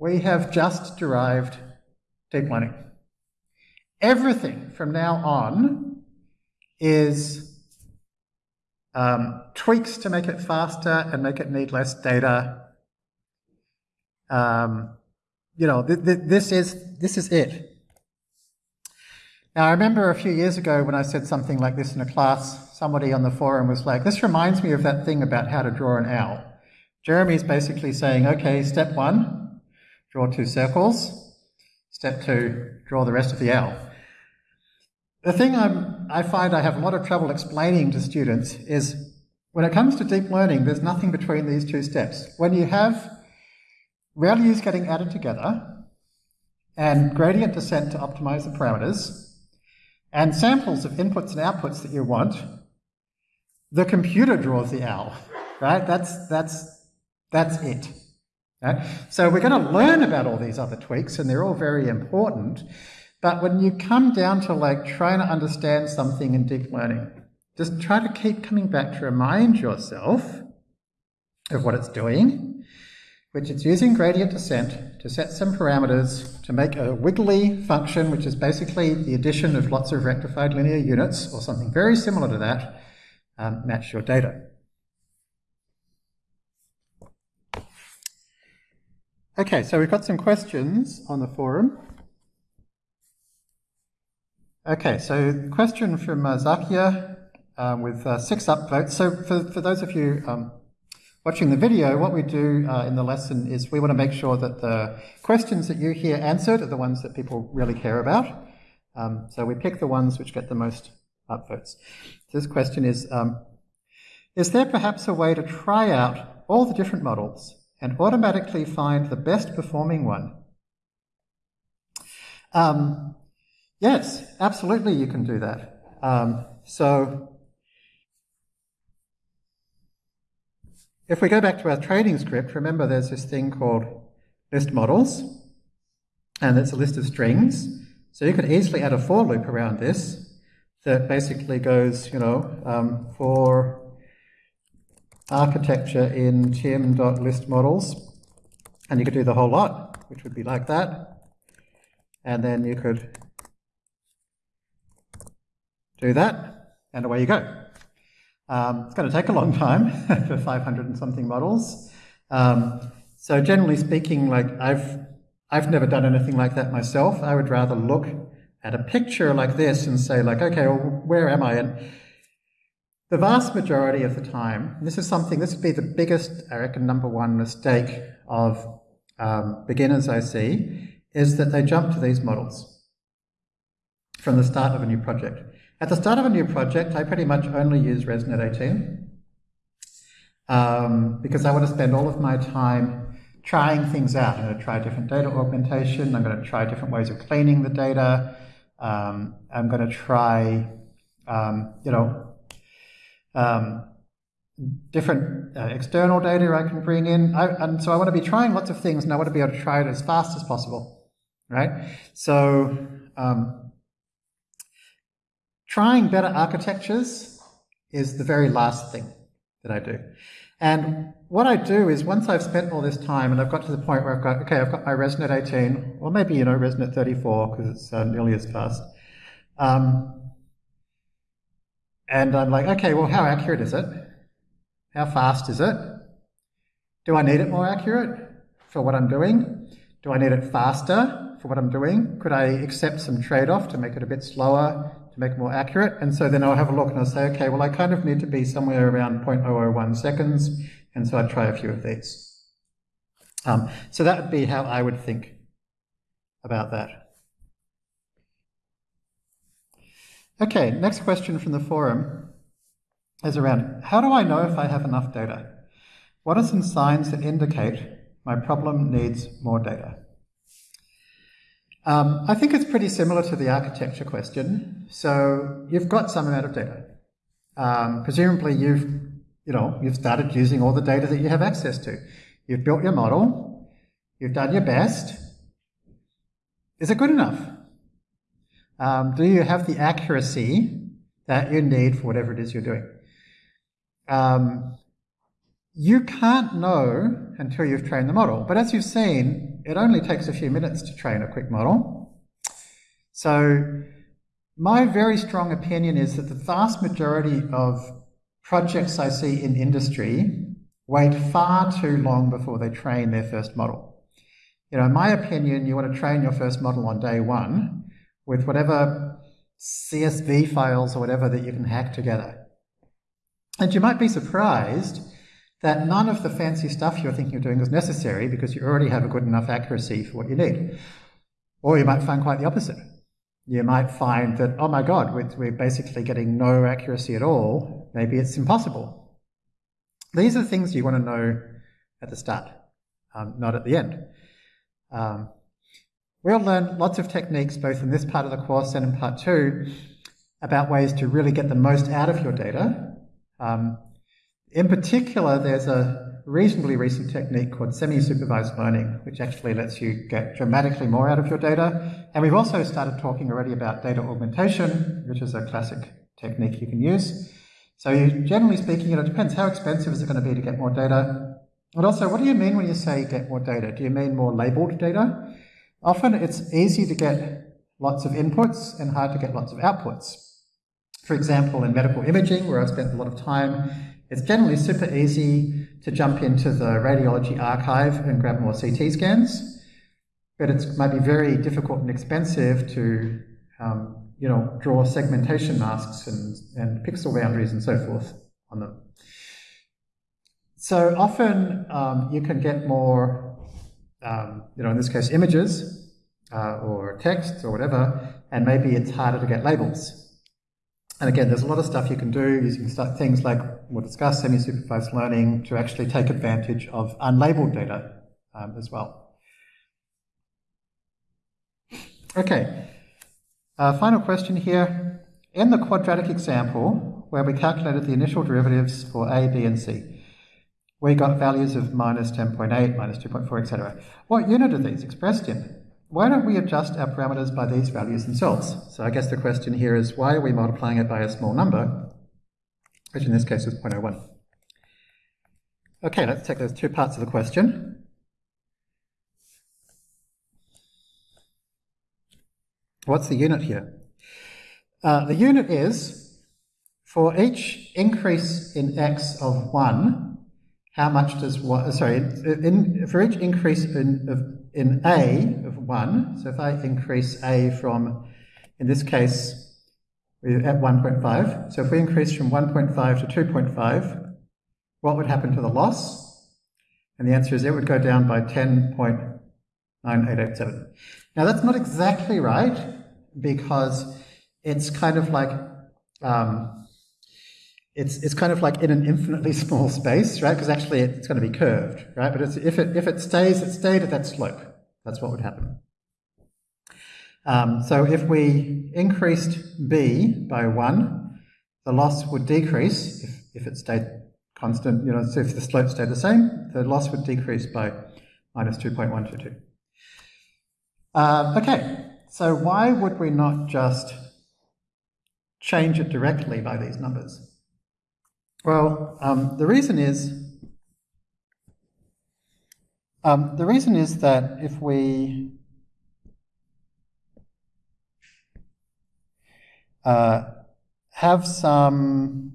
we have just derived deep learning. Everything from now on is um, tweaks to make it faster and make it need less data. Um, you know, th th this is this is it. Now, I remember a few years ago when I said something like this in a class, somebody on the forum was like, this reminds me of that thing about how to draw an owl. Jeremy's basically saying, okay, step one, draw two circles. Step two, draw the rest of the owl. The thing I'm, I find I have a lot of trouble explaining to students is when it comes to deep learning, there's nothing between these two steps. When you have ReLUs getting added together and gradient descent to optimize the parameters, and samples of inputs and outputs that you want, the computer draws the owl, right? That's, that's, that's it. Right? So we're going to learn about all these other tweaks, and they're all very important. But when you come down to like trying to understand something in deep learning, just try to keep coming back to remind yourself of what it's doing which it's using gradient descent to set some parameters to make a wiggly function, which is basically the addition of lots of rectified linear units, or something very similar to that, um, match your data. Okay, so we've got some questions on the forum. Okay, so question from uh, Zakia um, with uh, six upvotes. So for, for those of you um, watching the video, what we do uh, in the lesson is we want to make sure that the questions that you hear answered are the ones that people really care about. Um, so we pick the ones which get the most upvotes. This question is, um, is there perhaps a way to try out all the different models and automatically find the best performing one? Um, yes, absolutely you can do that. Um, so if we go back to our training script, remember there's this thing called list models, and it's a list of strings. So you could easily add a for loop around this that basically goes, you know, um, for architecture in timm.listModels, and you could do the whole lot, which would be like that. And then you could do that, and away you go. Um, it's going to take a long time for 500 and something models. Um, so generally speaking, like I've I've never done anything like that myself. I would rather look at a picture like this and say like, okay, well, where am I? And the vast majority of the time, this is something, this would be the biggest, I reckon, number one mistake of um, beginners I see, is that they jump to these models from the start of a new project. At the start of a new project, I pretty much only use ResNet 18 um, because I want to spend all of my time trying things out. I'm going to try different data augmentation. I'm going to try different ways of cleaning the data. Um, I'm going to try, um, you know, um, different uh, external data I can bring in. I, and so I want to be trying lots of things and I want to be able to try it as fast as possible, right? So um, trying better architectures is the very last thing that I do. And what I do is once I've spent all this time and I've got to the point where I've got, okay, I've got my ResNet 18, or maybe, you know, ResNet 34 because it's uh, nearly as fast. Um, and I'm like, okay, well, how accurate is it? How fast is it? Do I need it more accurate for what I'm doing? Do I need it faster for what I'm doing? Could I accept some trade-off to make it a bit slower, to make it more accurate? And so then I'll have a look and I'll say, okay, well, I kind of need to be somewhere around 0.001 seconds. And so I'd try a few of these. Um, so that would be how I would think about that. Okay, next question from the forum is around, how do I know if I have enough data? What are some signs that indicate my problem needs more data? Um, I think it's pretty similar to the architecture question. So you've got some amount of data. Um, presumably you've, you know, you've started using all the data that you have access to. You've built your model. You've done your best. Is it good enough? Um, do you have the accuracy that you need for whatever it is you're doing? Um, you can't know until you've trained the model. But as you've seen, it only takes a few minutes to train a quick model. So my very strong opinion is that the vast majority of projects I see in industry wait far too long before they train their first model. You know, in my opinion, you want to train your first model on day one with whatever CSV files or whatever that you can hack together. And you might be surprised that none of the fancy stuff you're thinking of doing is necessary because you already have a good enough accuracy for what you need. Or you might find quite the opposite. You might find that, oh my God, we're basically getting no accuracy at all. Maybe it's impossible. These are things you want to know at the start, um, not at the end. Um, We'll learn lots of techniques, both in this part of the course and in part two, about ways to really get the most out of your data. Um, in particular, there's a reasonably recent technique called semi-supervised learning, which actually lets you get dramatically more out of your data. And we've also started talking already about data augmentation, which is a classic technique you can use. So you, generally speaking, it depends how expensive is it going to be to get more data. And also, what do you mean when you say get more data? Do you mean more labeled data? Often it's easy to get lots of inputs and hard to get lots of outputs. For example, in medical imaging, where I've spent a lot of time, it's generally super easy to jump into the radiology archive and grab more CT scans, but it might be very difficult and expensive to um, you know, draw segmentation masks and, and pixel boundaries and so forth on them. So often um, you can get more um, you know, in this case, images uh, or text or whatever, and maybe it's harder to get labels. And again, there's a lot of stuff you can do using things like we'll discuss semi-supervised learning to actually take advantage of unlabeled data um, as well. Okay, uh, final question here. In the quadratic example, where we calculated the initial derivatives for a, b, and c, we got values of minus 10.8, minus 2.4, etc. What unit are these expressed in? why don't we adjust our parameters by these values themselves? So I guess the question here is why are we multiplying it by a small number, which in this case is 0.01. Okay, let's take those two parts of the question. What's the unit here? Uh, the unit is, for each increase in x of 1, how much does what, sorry, in, for each increase in, of, in a of 1, so if I increase a from, in this case, we're at 1.5, so if we increase from 1.5 to 2.5, what would happen to the loss? And the answer is it would go down by 10.9887. Now that's not exactly right, because it's kind of like um, it's, it's kind of like in an infinitely small space, right? Because actually it's going to be curved, right? But if, it, if it stays, it stayed at that slope. That's what would happen. Um, so if we increased b by 1, the loss would decrease if, if it stayed constant, you know, so if the slope stayed the same, the loss would decrease by minus 2.122. Uh, okay, so why would we not just change it directly by these numbers? Well, um, the reason is um, the reason is that if we uh, have some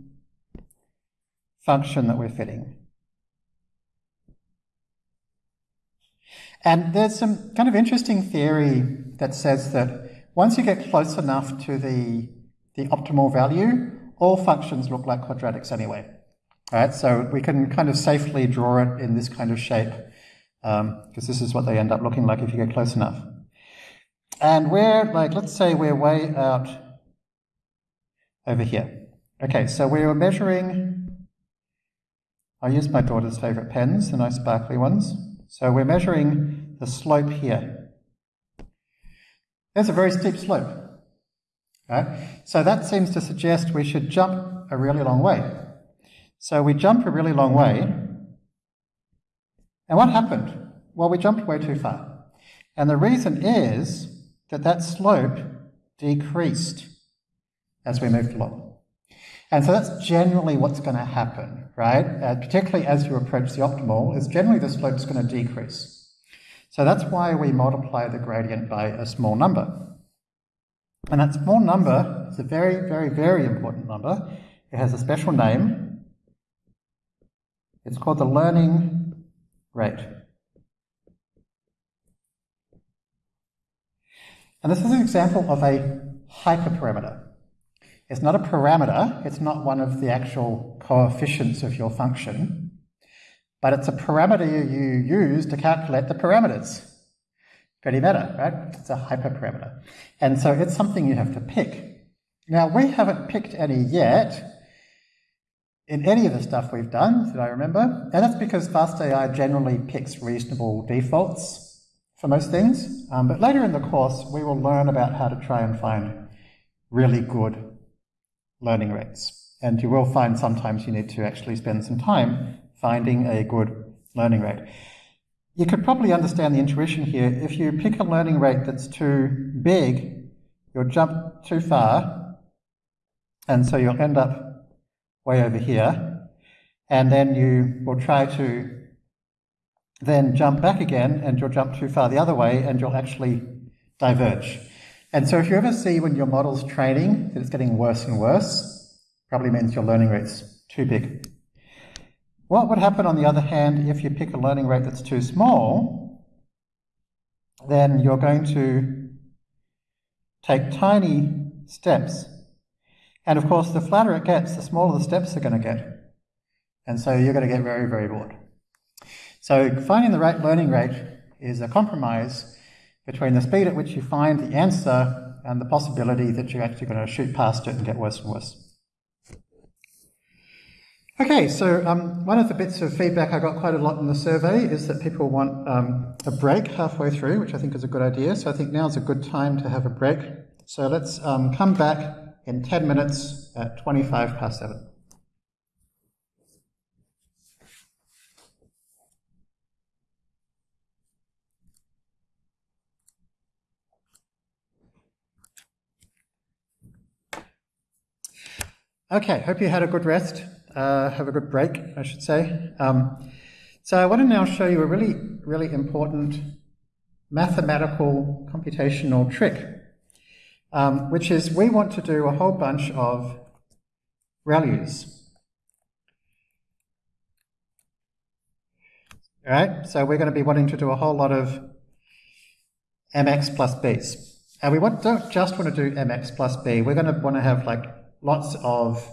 function that we're fitting, and there's some kind of interesting theory that says that once you get close enough to the the optimal value, all functions look like quadratics anyway. Right, so we can kind of safely draw it in this kind of shape because um, this is what they end up looking like if you get close enough. And we're like, let's say we're way out over here. Okay, so we were measuring, I use my daughter's favorite pens, the nice sparkly ones. So we're measuring the slope here. There's a very steep slope. Right? So that seems to suggest we should jump a really long way. So we jump a really long way. And what happened? Well, we jumped way too far. And the reason is that that slope decreased as we moved along. And so that's generally what's going to happen, right? Uh, particularly as you approach the optimal, is generally the slope is going to decrease. So that's why we multiply the gradient by a small number. And that small number is a very, very, very important number. It has a special name. It's called the learning rate. And this is an example of a hyperparameter. It's not a parameter, it's not one of the actual coefficients of your function, but it's a parameter you use to calculate the parameters pretty meta, right? It's a hyperparameter. And so it's something you have to pick. Now, we haven't picked any yet in any of the stuff we've done, that I remember, and that's because FastAI generally picks reasonable defaults for most things. Um, but later in the course, we will learn about how to try and find really good learning rates. And you will find sometimes you need to actually spend some time finding a good learning rate. You could probably understand the intuition here. If you pick a learning rate that's too big, you'll jump too far, and so you'll end up way over here, and then you will try to then jump back again, and you'll jump too far the other way, and you'll actually diverge. And so if you ever see when your model's training that it's getting worse and worse, probably means your learning rate's too big. What would happen, on the other hand, if you pick a learning rate that's too small? Then you're going to take tiny steps. And of course, the flatter it gets, the smaller the steps are going to get. And so you're going to get very, very bored. So finding the right learning rate is a compromise between the speed at which you find the answer and the possibility that you're actually going to shoot past it and get worse and worse. Okay, so um, one of the bits of feedback I got quite a lot in the survey is that people want um, a break halfway through, which I think is a good idea. So I think now is a good time to have a break. So let's um, come back in 10 minutes at 25 past 7. Okay, hope you had a good rest, uh, have a good break, I should say. Um, so I want to now show you a really, really important mathematical computational trick, um, which is we want to do a whole bunch of ReLUs. All right, so we're going to be wanting to do a whole lot of mx plus b's. And we want, don't just want to do mx plus b, we're going to want to have like lots of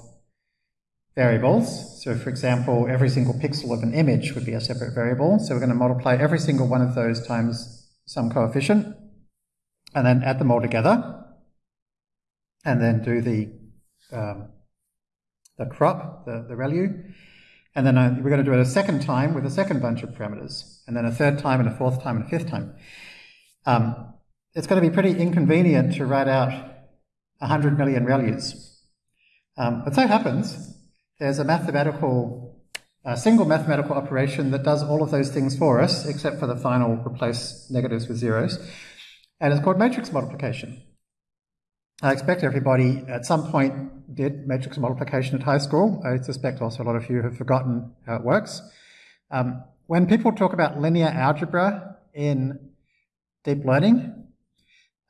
variables. So for example, every single pixel of an image would be a separate variable. So we're going to multiply every single one of those times some coefficient and then add them all together and then do the um, the crop, the, the ReLU. And then uh, we're going to do it a second time with a second bunch of parameters, and then a third time, and a fourth time, and a fifth time. Um, it's going to be pretty inconvenient to write out 100 million ReLUs. Um, but so happens, there's a mathematical, a single mathematical operation that does all of those things for us, except for the final replace negatives with zeros, and it's called matrix multiplication. I expect everybody at some point did matrix multiplication at high school. I suspect also a lot of you have forgotten how it works. Um, when people talk about linear algebra in deep learning,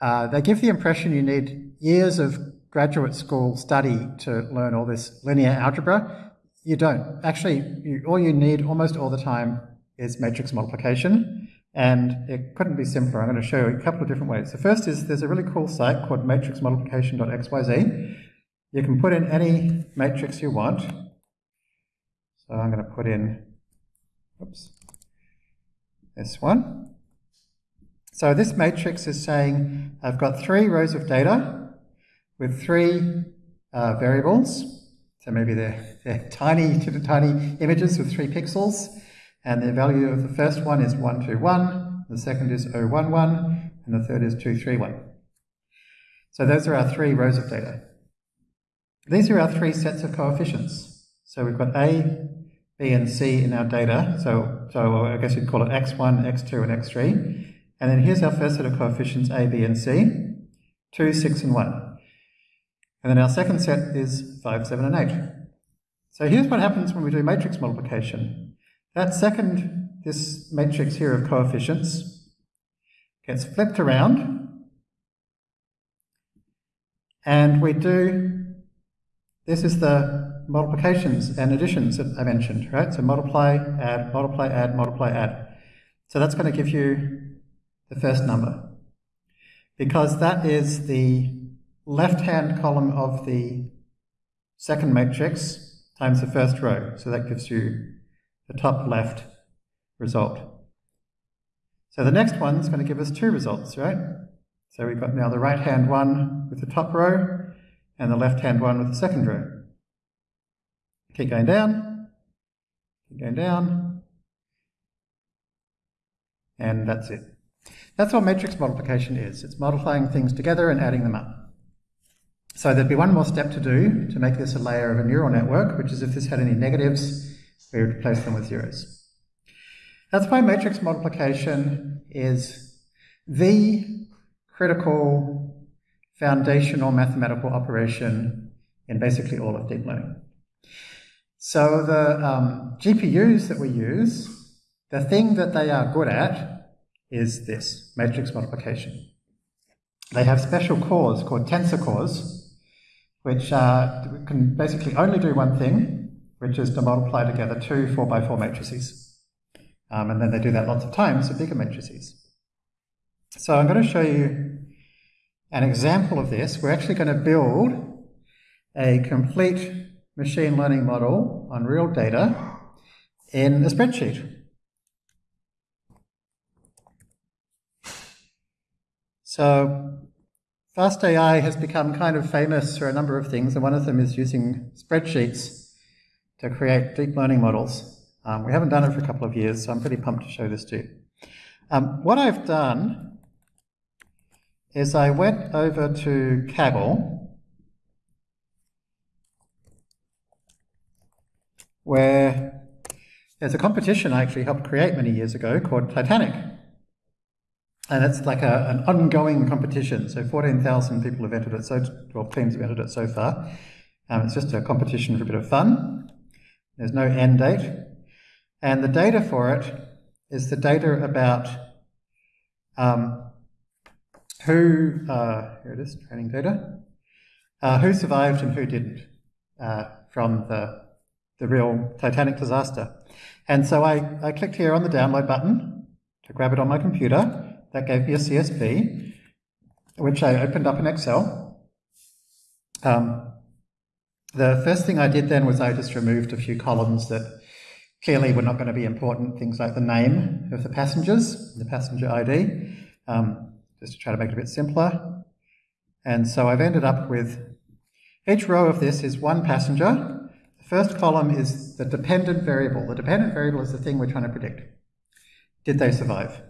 uh, they give the impression you need years of graduate school study to learn all this linear algebra. You don't. Actually, you, all you need almost all the time is matrix multiplication, and it couldn't be simpler. I'm going to show you a couple of different ways. The first is there's a really cool site called matrixmultiplication.xyz. You can put in any matrix you want. So I'm going to put in, oops, this one. So this matrix is saying I've got three rows of data with three uh, variables. So maybe they're, they're tiny, tiny images with three pixels. And the value of the first one is 121, the second is 011, and the third is 231. So those are our three rows of data. These are our three sets of coefficients. So we've got A, B, and C in our data. So, so I guess you'd call it x1, x2, and x3. And then here's our first set of coefficients, A, B, and C, 2, 6, and 1. And then our second set is 5, 7, and 8. So here's what happens when we do matrix multiplication. That second, this matrix here of coefficients, gets flipped around, and we do, this is the multiplications and additions that I mentioned, right? So multiply, add, multiply, add, multiply, add. So that's going to give you the first number. Because that is the left-hand column of the second matrix times the first row. So that gives you the top left result. So the next one is going to give us two results, right? So we've got now the right-hand one with the top row and the left-hand one with the second row. Keep going down, keep going down, and that's it. That's what matrix multiplication is. It's multiplying things together and adding them up. So there'd be one more step to do to make this a layer of a neural network, which is if this had any negatives, we would replace them with zeros. That's why matrix multiplication is the critical foundational mathematical operation in basically all of deep learning. So the um, GPUs that we use, the thing that they are good at is this, matrix multiplication. They have special cores called tensor cores, which uh, can basically only do one thing, which is to multiply together two 4 by 4 matrices. Um, and then they do that lots of times with bigger matrices. So I'm going to show you an example of this. We're actually going to build a complete machine learning model on real data in a spreadsheet. So FastAI has become kind of famous for a number of things, and one of them is using spreadsheets to create deep learning models. Um, we haven't done it for a couple of years, so I'm pretty pumped to show this to you. Um, what I've done is I went over to Kaggle, where there's a competition I actually helped create many years ago called Titanic. And it's like a, an ongoing competition. So 14,000 people have entered it, so 12 teams have entered it so far. Um, it's just a competition for a bit of fun. There's no end date. And the data for it is the data about um, who, uh, here it is, training data, uh, who survived and who didn't uh, from the, the real Titanic disaster. And so I, I clicked here on the download button to grab it on my computer. That gave me a CSV, which I opened up in Excel. Um, the first thing I did then was I just removed a few columns that clearly were not going to be important, things like the name of the passengers, the passenger ID, um, just to try to make it a bit simpler. And so I've ended up with each row of this is one passenger. The first column is the dependent variable. The dependent variable is the thing we're trying to predict. Did they survive?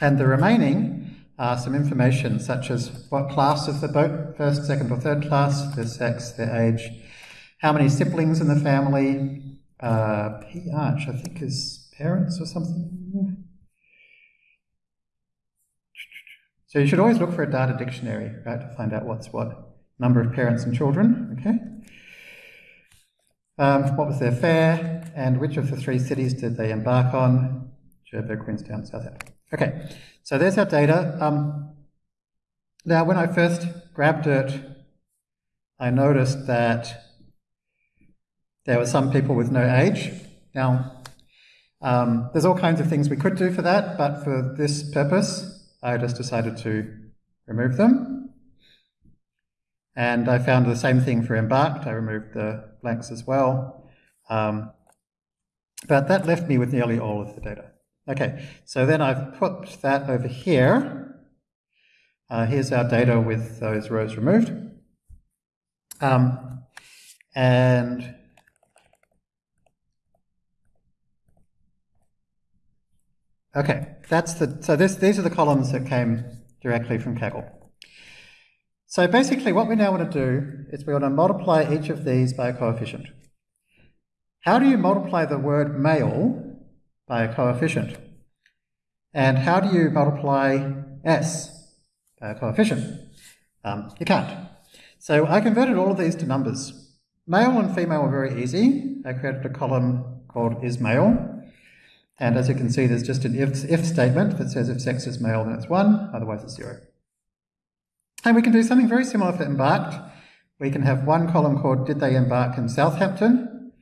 And the remaining are some information such as what class is the boat, first, second or third class, their sex, their age, how many siblings in the family, uh, Parch, I think is parents or something. So you should always look for a data dictionary, right, to find out what's what. Number of parents and children, okay? Um, what was their fare, and which of the three cities did they embark on? Cherbourg, Queenstown, Southampton. Okay, so there's our data. Um, now, when I first grabbed it, I noticed that there were some people with no age. Now, um, there's all kinds of things we could do for that, but for this purpose, I just decided to remove them. And I found the same thing for embarked. I removed the blanks as well. Um, but that left me with nearly all of the data. Okay, so then I've put that over here. Uh, here's our data with those rows removed. Um, and okay, that's the, so this, these are the columns that came directly from Kaggle. So basically what we now want to do is we want to multiply each of these by a coefficient. How do you multiply the word male by a coefficient. And how do you multiply s by a coefficient? Um, you can't. So I converted all of these to numbers. Male and female are very easy. I created a column called is male. And as you can see, there's just an if, if statement that says if sex is male, then it's 1, otherwise it's 0. And we can do something very similar for embarked. We can have one column called did they embark in Southampton?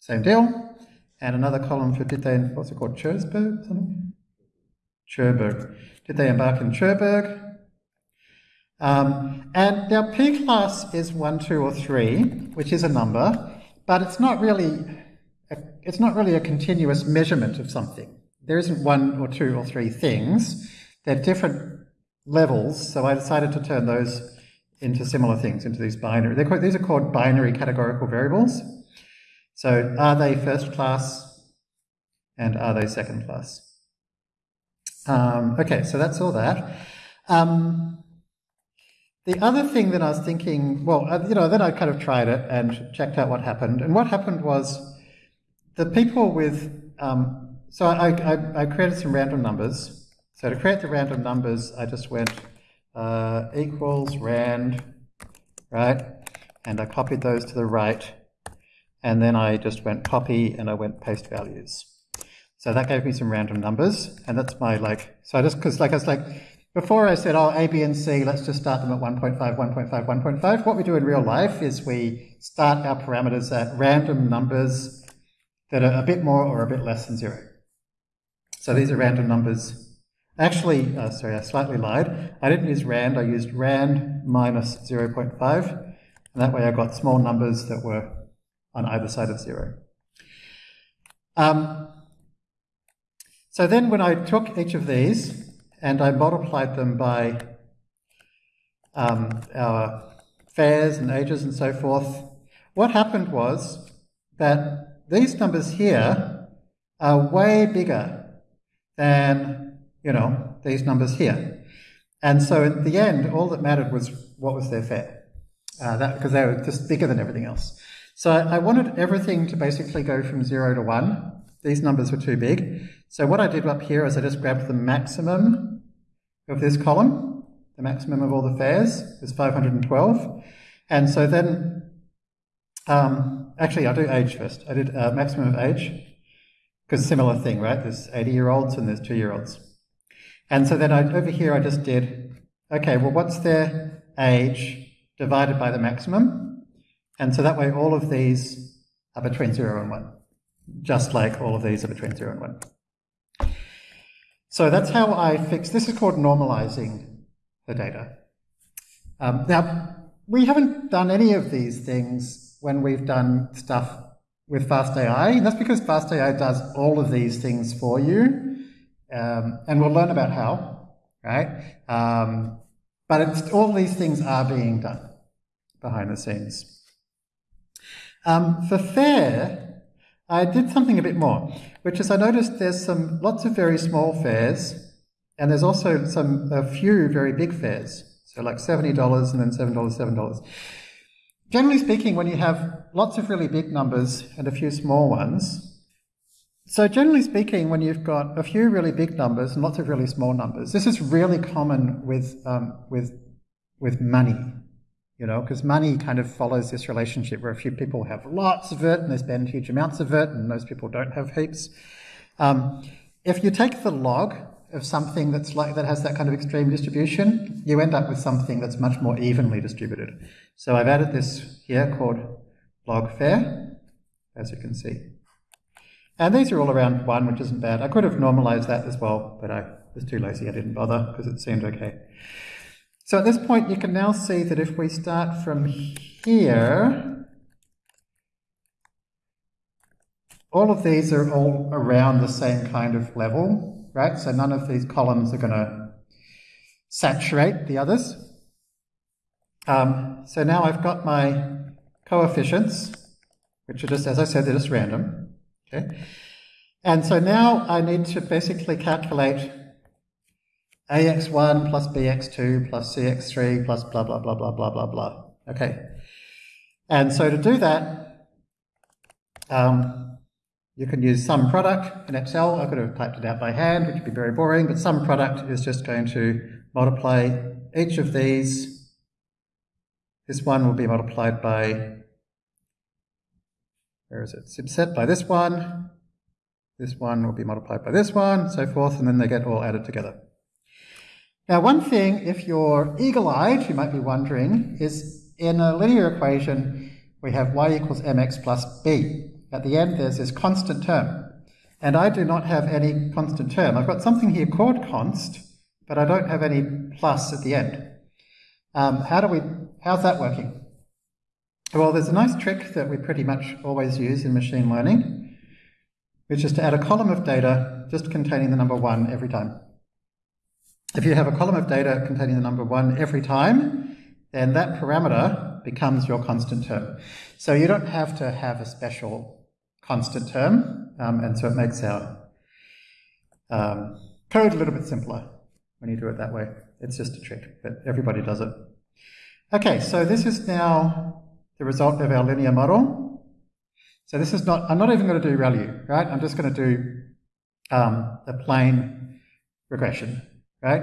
Same deal and another column for did they, what's it called, Cherbourg? Something? Cherbourg. Did they embark in Cherbourg? Um, and now P class is 1, 2, or 3, which is a number, but it's not really a, it's not really a continuous measurement of something. There isn't one or two or three things. They're different levels, so I decided to turn those into similar things, into these binary. Called, these are called binary categorical variables. So are they first class and are they second class? Um, okay, so that's all that. Um, the other thing that I was thinking, well, uh, you know, then I kind of tried it and checked out what happened. And what happened was the people with, um, so I, I, I, created some random numbers. So to create the random numbers, I just went uh, equals rand, right? And I copied those to the right and then I just went copy and I went paste values. So that gave me some random numbers, and that's my like, so I just, because like I was like, before I said, oh, A, B, and C, let's just start them at 1.5, 1.5, 1.5. What we do in real life is we start our parameters at random numbers that are a bit more or a bit less than zero. So these are random numbers. Actually, uh, sorry, I slightly lied. I didn't use rand, I used rand minus 0.5, and that way I got small numbers that were on either side of zero. Um, so then when I took each of these and I multiplied them by um, our fares and ages and so forth, what happened was that these numbers here are way bigger than, you know, these numbers here. And so in the end, all that mattered was what was their fare, uh, because they were just bigger than everything else. So I, wanted everything to basically go from zero to one. These numbers were too big. So what I did up here is I just grabbed the maximum of this column. The maximum of all the fares is 512. And so then, um, actually I'll do age first. I did uh, maximum of age, because similar thing, right? There's 80 year olds and there's two year olds. And so then I, over here I just did, okay, well what's their age divided by the maximum? And so that way all of these are between 0 and 1, just like all of these are between 0 and 1. So that's how I fix, this is called normalizing the data. Um, now, we haven't done any of these things when we've done stuff with FastAI, that's because FastAI does all of these things for you. Um, and we'll learn about how, right? Um, but all these things are being done behind the scenes. Um, for fare, I did something a bit more, which is I noticed there's some lots of very small fares, and there's also some a few very big fares. So like $70 and then $7, $7. Generally speaking, when you have lots of really big numbers and a few small ones, so generally speaking, when you've got a few really big numbers and lots of really small numbers, this is really common with, um, with, with money, you know, because money kind of follows this relationship where a few people have lots of it and they spend huge amounts of it and most people don't have heaps. Um, if you take the log of something that's like that has that kind of extreme distribution, you end up with something that's much more evenly distributed. So I've added this here called log fare, as you can see. And these are all around 1, which isn't bad. I could have normalized that as well, but I was too lazy. I didn't bother because it seemed okay. So at this point, you can now see that if we start from here, all of these are all around the same kind of level, right? So none of these columns are going to saturate the others. Um, so now I've got my coefficients, which are just, as I said, they're just random. Okay? And so now I need to basically calculate ax1 plus bx2 plus cx3 plus blah, blah, blah, blah, blah, blah, blah. Okay. And so to do that, um, you can use sum product in Excel. I could have typed it out by hand, which would be very boring, but sum product is just going to multiply each of these. This one will be multiplied by where is it? Subset by this one. This one will be multiplied by this one, so forth, and then they get all added together. Now, one thing, if you're eagle-eyed, you might be wondering, is in a linear equation, we have y equals mx plus b. At the end, there's this constant term. And I do not have any constant term. I've got something here called const, but I don't have any plus at the end. Um, how do we, how's that working? Well, there's a nice trick that we pretty much always use in machine learning, which is to add a column of data just containing the number one every time. If you have a column of data containing the number one every time, then that parameter becomes your constant term. So you don't have to have a special constant term, um, and so it makes our um, code a little bit simpler when you do it that way. It's just a trick, but everybody does it. Okay, so this is now the result of our linear model. So this is not, I'm not even going to do ReLU, right? I'm just going to do um, a plain regression, right?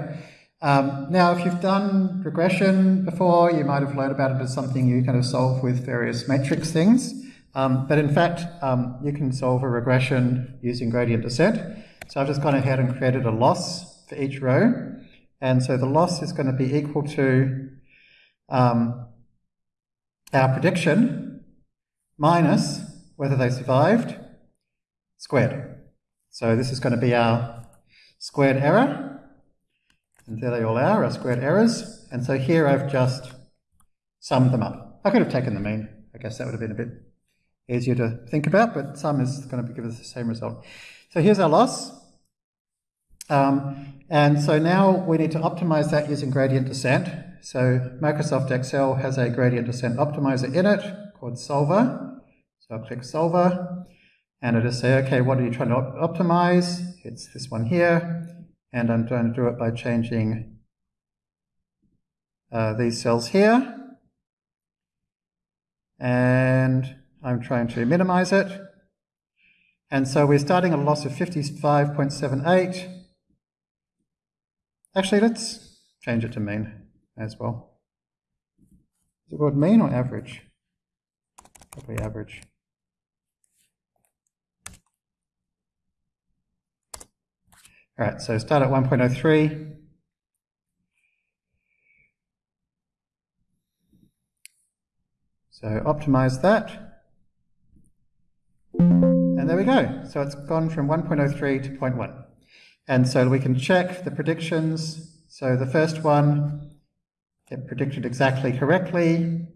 Um, now, if you've done regression before, you might have learned about it as something you kind of solve with various matrix things. Um, but in fact, um, you can solve a regression using gradient descent. So I've just gone ahead and created a loss for each row. And so the loss is going to be equal to um, our prediction minus whether they survived squared. So this is going to be our squared error. And there they all are, our squared errors. And so here I've just summed them up. I could have taken the mean. I guess that would have been a bit easier to think about, but sum is going to give us the same result. So here's our loss. Um, and so now we need to optimize that using gradient descent. So Microsoft Excel has a gradient descent optimizer in it called Solver. So I'll click Solver, and it'll say, okay, what are you trying to op optimize? It's this one here, and I'm trying to do it by changing uh, these cells here. And I'm trying to minimize it. And so we're starting at a loss of 55.78. Actually, let's change it to mean as well. Is it called mean or average? Probably average. All right, so start at 1.03. So optimize that. And there we go. So it's gone from 1.03 to 0.1. And so we can check the predictions. So the first one, it predicted exactly correctly.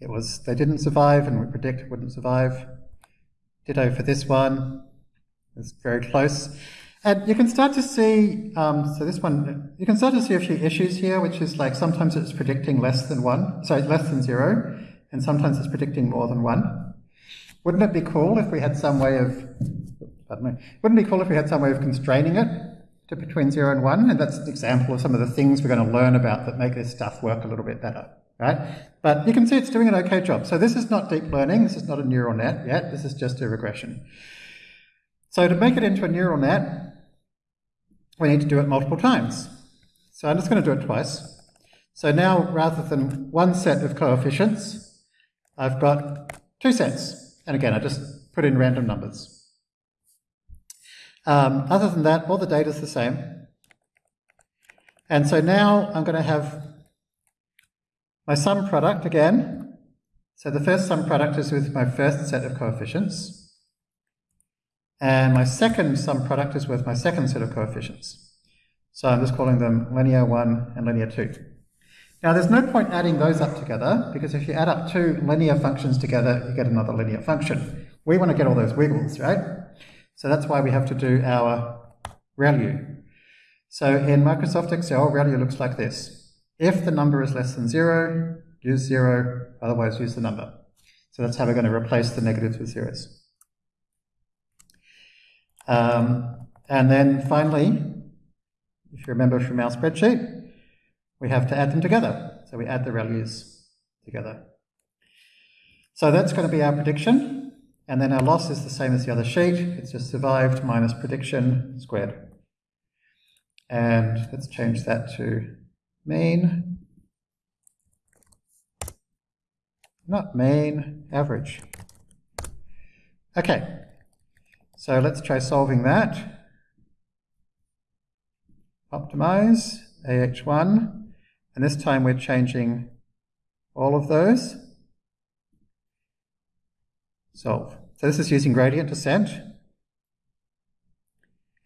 It was, they didn't survive and we predict it wouldn't survive. Ditto for this one. It's very close. And you can start to see, um, so this one, you can start to see a few issues here, which is like sometimes it's predicting less than one, sorry, less than zero, and sometimes it's predicting more than one. Wouldn't it be cool if we had some way of, me, wouldn't it be cool if we had some way of constraining it to between zero and one? And that's an example of some of the things we're going to learn about that make this stuff work a little bit better, right? But you can see it's doing an okay job. So this is not deep learning, this is not a neural net yet, this is just a regression. So to make it into a neural net, we need to do it multiple times. So I'm just going to do it twice. So now, rather than one set of coefficients, I've got two sets. And again, I just put in random numbers. Um, other than that, all the data is the same. And so now I'm going to have my sum product again. So the first sum product is with my first set of coefficients. And my second sum product is with my second set of coefficients. So I'm just calling them linear 1 and linear 2. Now there's no point adding those up together, because if you add up two linear functions together, you get another linear function. We want to get all those wiggles, right? So that's why we have to do our ReLU. So in Microsoft Excel, ReLU looks like this. If the number is less than 0, use 0, otherwise use the number. So that's how we're going to replace the negatives with zeros. Um, and then finally, if you remember from our spreadsheet, we have to add them together. So we add the values together. So that's going to be our prediction. And then our loss is the same as the other sheet. It's just survived minus prediction squared. And let's change that to mean. Not mean, average. Okay, so let's try solving that. Optimize, AH1, and this time we're changing all of those. Solve. So this is using gradient descent.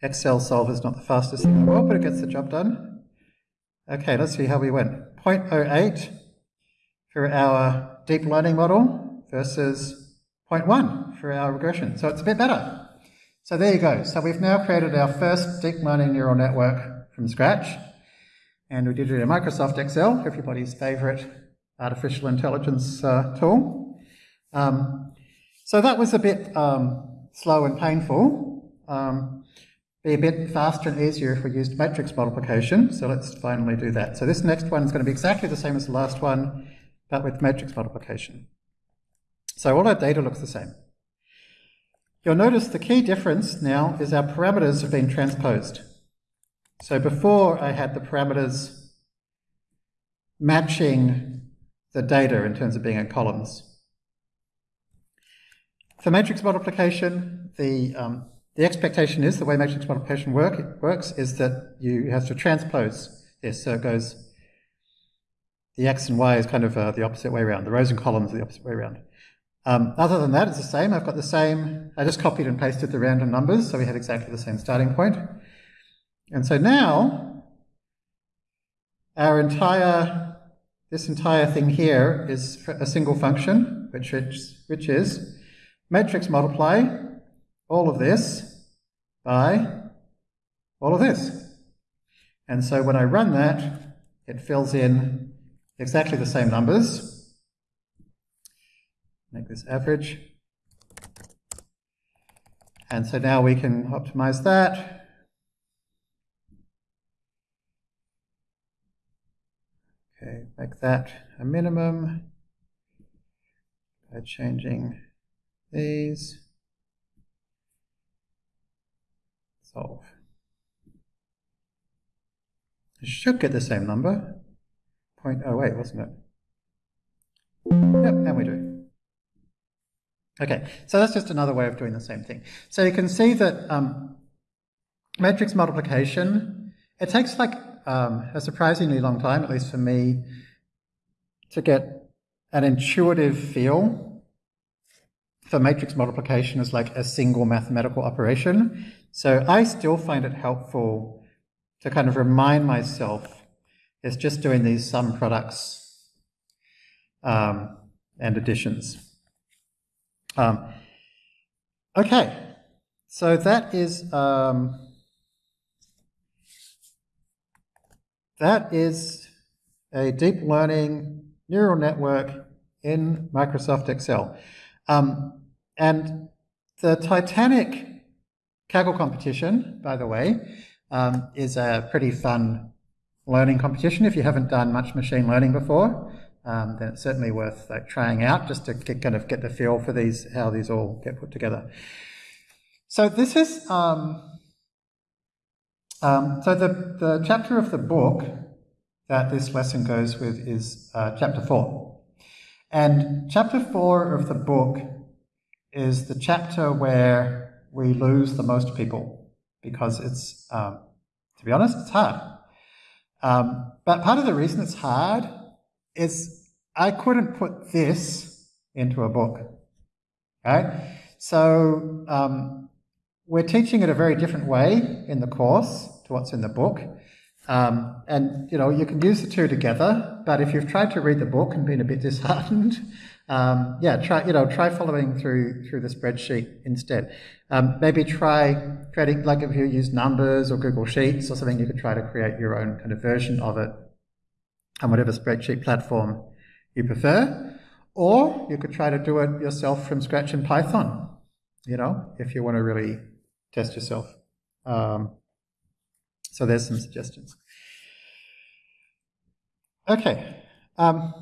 Excel solve is not the fastest thing in the world, but it gets the job done. Okay, let's see how we went. 0.08 for our deep learning model versus 0.1 for our regression. So it's a bit better. So there you go. So we've now created our first deep learning neural network from scratch. And we did it in Microsoft Excel, everybody's favorite artificial intelligence uh, tool. Um, so that was a bit um, slow and painful. Um, be a bit faster and easier if we used matrix multiplication. So let's finally do that. So this next one is going to be exactly the same as the last one, but with matrix multiplication. So all our data looks the same. You'll notice the key difference now is our parameters have been transposed. So before I had the parameters matching the data in terms of being in columns. For matrix multiplication, the, um, the expectation is, the way matrix multiplication work, works, is that you have to transpose this. So it goes, the x and y is kind of uh, the opposite way around. The rows and columns are the opposite way around. Um, other than that, it's the same. I've got the same, I just copied and pasted the random numbers, so we had exactly the same starting point. And so now, our entire, this entire thing here is a single function, which is, which is matrix multiply all of this by all of this. And so when I run that, it fills in exactly the same numbers. Make this average. And so now we can optimize that. Okay, make that a minimum by changing these. Solve. It should get the same number. 0.08, wasn't it? Yep, and we do. Okay, so that's just another way of doing the same thing. So you can see that um, matrix multiplication, it takes like um, a surprisingly long time, at least for me, to get an intuitive feel for matrix multiplication as like a single mathematical operation. So I still find it helpful to kind of remind myself it's just doing these sum products um, and additions. Um, okay, so that is um, that is a deep learning neural network in Microsoft Excel. Um, and the Titanic Kaggle competition, by the way, um, is a pretty fun learning competition. If you haven't done much machine learning before, um, then it's certainly worth like trying out just to get, kind of get the feel for these, how these all get put together. So this is, um, um, so the, the chapter of the book that this lesson goes with is uh, chapter four. And chapter four of the book is the chapter where we lose the most people because it's, um, to be honest, it's hard. Um, but part of the reason it's hard is I couldn't put this into a book. Okay? So um, we're teaching it a very different way in the course to what's in the book. Um, and you know you can use the two together, but if you've tried to read the book and been a bit disheartened, um, yeah, try you know try following through through the spreadsheet instead. Um, maybe try creating like if you use numbers or Google Sheets or something, you could try to create your own kind of version of it on whatever spreadsheet platform you prefer. Or you could try to do it yourself from scratch in Python, you know, if you want to really test yourself. Um, so there's some suggestions. Okay. Um,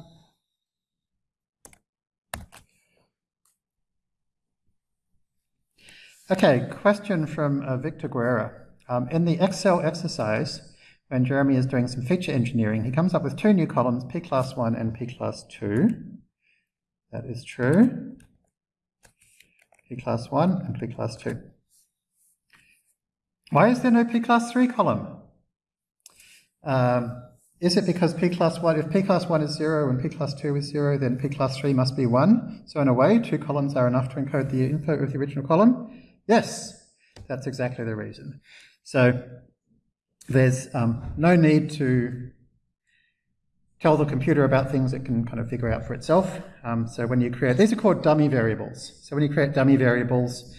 Okay, question from uh, Victor Guerra. Um, in the Excel exercise, when Jeremy is doing some feature engineering, he comes up with two new columns, P class 1 and P class 2. That is true. P class 1 and P class 2. Why is there no P class 3 column? Um, is it because P class 1, if P class 1 is 0 and P class 2 is 0, then P class 3 must be 1? So in a way, two columns are enough to encode the input of the original column. Yes, that's exactly the reason. So there's um, no need to tell the computer about things it can kind of figure out for itself. Um, so when you create, these are called dummy variables. So when you create dummy variables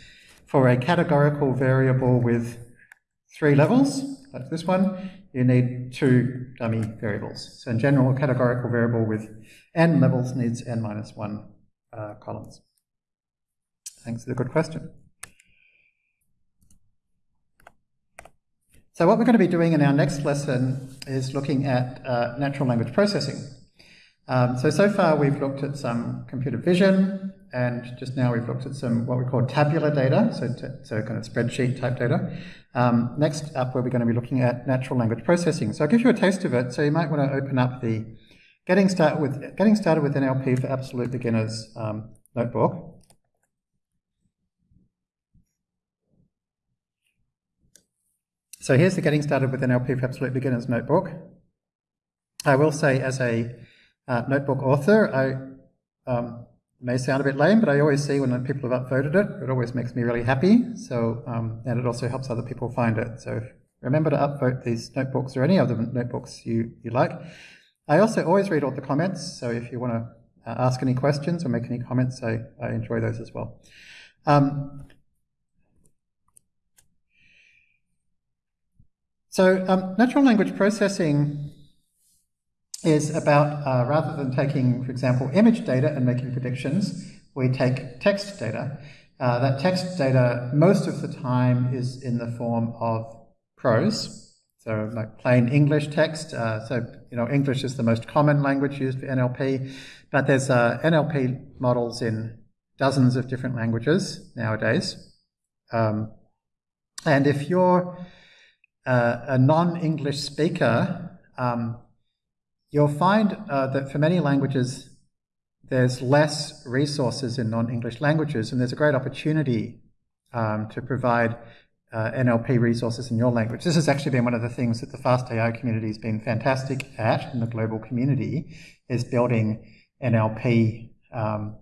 for a categorical variable with three levels, like this one, you need two dummy variables. So in general, a categorical variable with n levels needs n minus one uh, columns. Thanks for the good question. So what we're going to be doing in our next lesson is looking at uh, natural language processing. Um, so, so far we've looked at some computer vision, and just now we've looked at some what we call tabular data, so, so kind of spreadsheet type data. Um, next up, we're going to be looking at natural language processing. So I'll give you a taste of it, so you might want to open up the Getting Started with, Getting started with NLP for Absolute Beginners um, notebook. So here's the Getting Started with NLP for Absolute Beginners notebook. I will say as a uh, notebook author, I um, may sound a bit lame, but I always see when people have upvoted it, it always makes me really happy. So, um, and it also helps other people find it. So remember to upvote these notebooks or any other notebooks you, you like. I also always read all the comments, so if you want to uh, ask any questions or make any comments, I, I enjoy those as well. Um, So um, natural language processing is about uh, rather than taking, for example, image data and making predictions, we take text data. Uh, that text data most of the time is in the form of prose, so like plain English text. Uh, so you know English is the most common language used for NLP, but there's uh, NLP models in dozens of different languages nowadays. Um, and if you're uh, a non-English speaker, um, you'll find uh, that for many languages, there's less resources in non-English languages, and there's a great opportunity um, to provide uh, NLP resources in your language. This has actually been one of the things that the Fast AI community has been fantastic at in the global community, is building NLP um,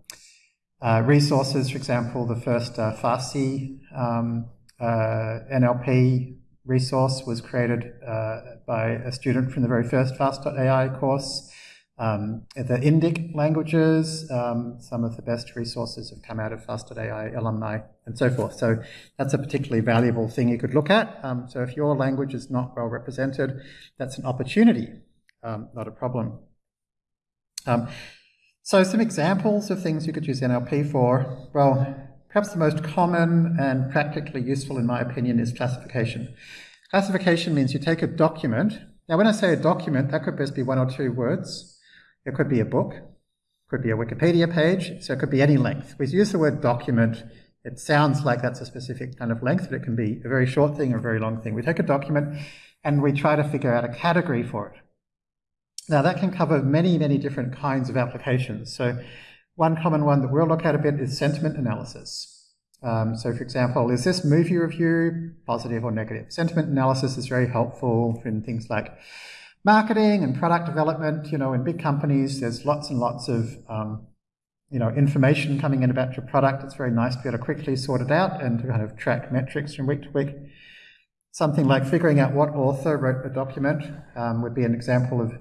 uh, resources. For example, the first uh, Farsi um, uh, NLP resource was created uh, by a student from the very first Fast.ai course. Um, the Indic languages, um, some of the best resources have come out of Fast.ai alumni and so forth. So that's a particularly valuable thing you could look at. Um, so if your language is not well represented, that's an opportunity, um, not a problem. Um, so some examples of things you could use NLP for. Well, perhaps the most common and practically useful in my opinion is classification. Classification means you take a document. Now when I say a document, that could just be one or two words it could be a book, could be a Wikipedia page, so it could be any length. We use the word document. It sounds like that's a specific kind of length, but it can be a very short thing or a very long thing. We take a document and we try to figure out a category for it. Now that can cover many, many different kinds of applications. So one common one that we'll look at a bit is sentiment analysis. Um, so for example, is this movie review positive or negative? Sentiment analysis is very helpful in things like marketing and product development, you know, in big companies, there's lots and lots of, um, you know, information coming in about your product. It's very nice to be able to quickly sort it out and to kind of track metrics from week to week. Something like figuring out what author wrote the document um, would be an example of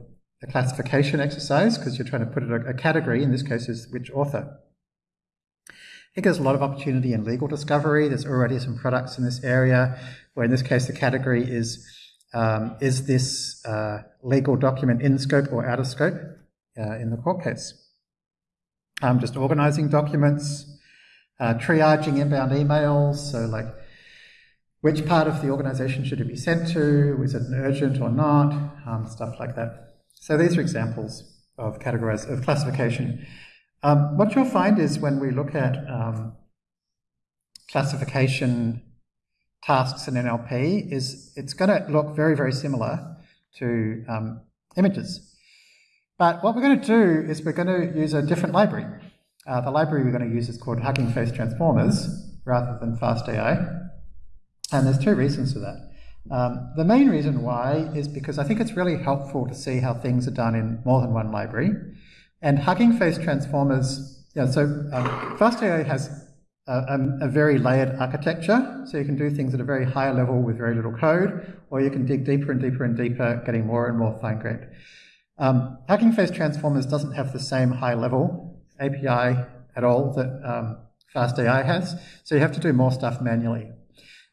a classification exercise because you're trying to put it a, a category, in this case is which author. I think there's a lot of opportunity in legal discovery. There's already some products in this area, where in this case the category is um, is this uh, legal document in scope or out of scope uh, in the court case? Um, just organizing documents, uh, triaging inbound emails, so like which part of the organization should it be sent to, is it an urgent or not, um, stuff like that. So these are examples of categorize of classification. Um, what you'll find is when we look at um, classification tasks in NLP is it's going to look very, very similar to um, images. But what we're going to do is we're going to use a different library. Uh, the library we're going to use is called Hugging Face Transformers rather than FastAI. And there's two reasons for that. Um, the main reason why is because I think it's really helpful to see how things are done in more than one library. And Hugging Face Transformers, yeah, so um, FastAI has a, a, very layered architecture. So you can do things at a very high level with very little code, or you can dig deeper and deeper and deeper, getting more and more fine-grained. Um, Hugging Face Transformers doesn't have the same high-level API at all that um, FastAI has, so you have to do more stuff manually.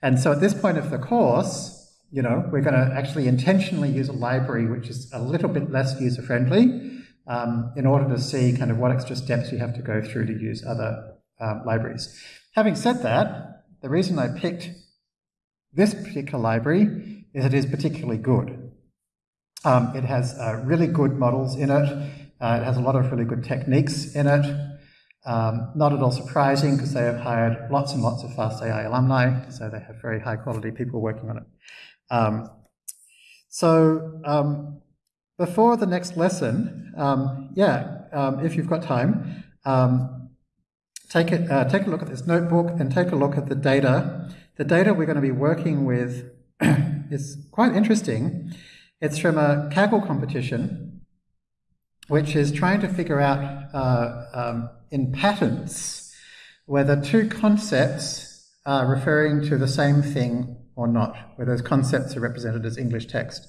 And so at this point of the course, you know, we're going to actually intentionally use a library which is a little bit less user-friendly um, in order to see kind of what extra steps you have to go through to use other um, libraries. Having said that, the reason I picked this particular library is it is particularly good. Um, it has uh, really good models in it. Uh, it has a lot of really good techniques in it. Um, not at all surprising because they have hired lots and lots of FastAI alumni, so they have very high quality people working on it. Um, so um, before the next lesson, um, yeah, um, if you've got time, um, take, it, uh, take a look at this notebook and take a look at the data. The data we're going to be working with is quite interesting. It's from a Kaggle competition, which is trying to figure out uh, um, in patents whether two concepts are referring to the same thing or not, where those concepts are represented as English text.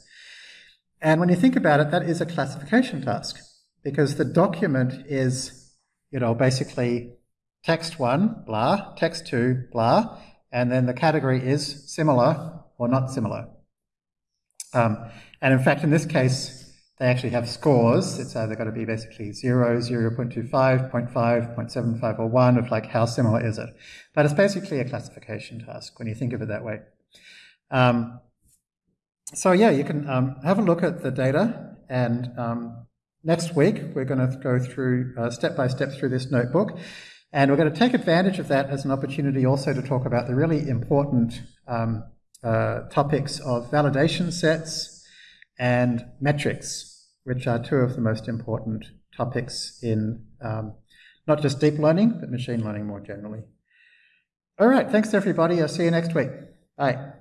And when you think about it, that is a classification task because the document is, you know, basically text one, blah, text two, blah, and then the category is similar or not similar. Um, and in fact, in this case, they actually have scores. It's either got to be basically 0, 0 0.25, 0.5, 0.75, or 1 of like how similar is it. But it's basically a classification task when you think of it that way. Um, so yeah, you can um, have a look at the data and um, next week we're going to go through uh, step by step through this notebook and we're going to take advantage of that as an opportunity also to talk about the really important um, uh, topics of validation sets and metrics, which are two of the most important topics in um, not just deep learning, but machine learning more generally. All right, thanks everybody. I'll see you next week. Bye.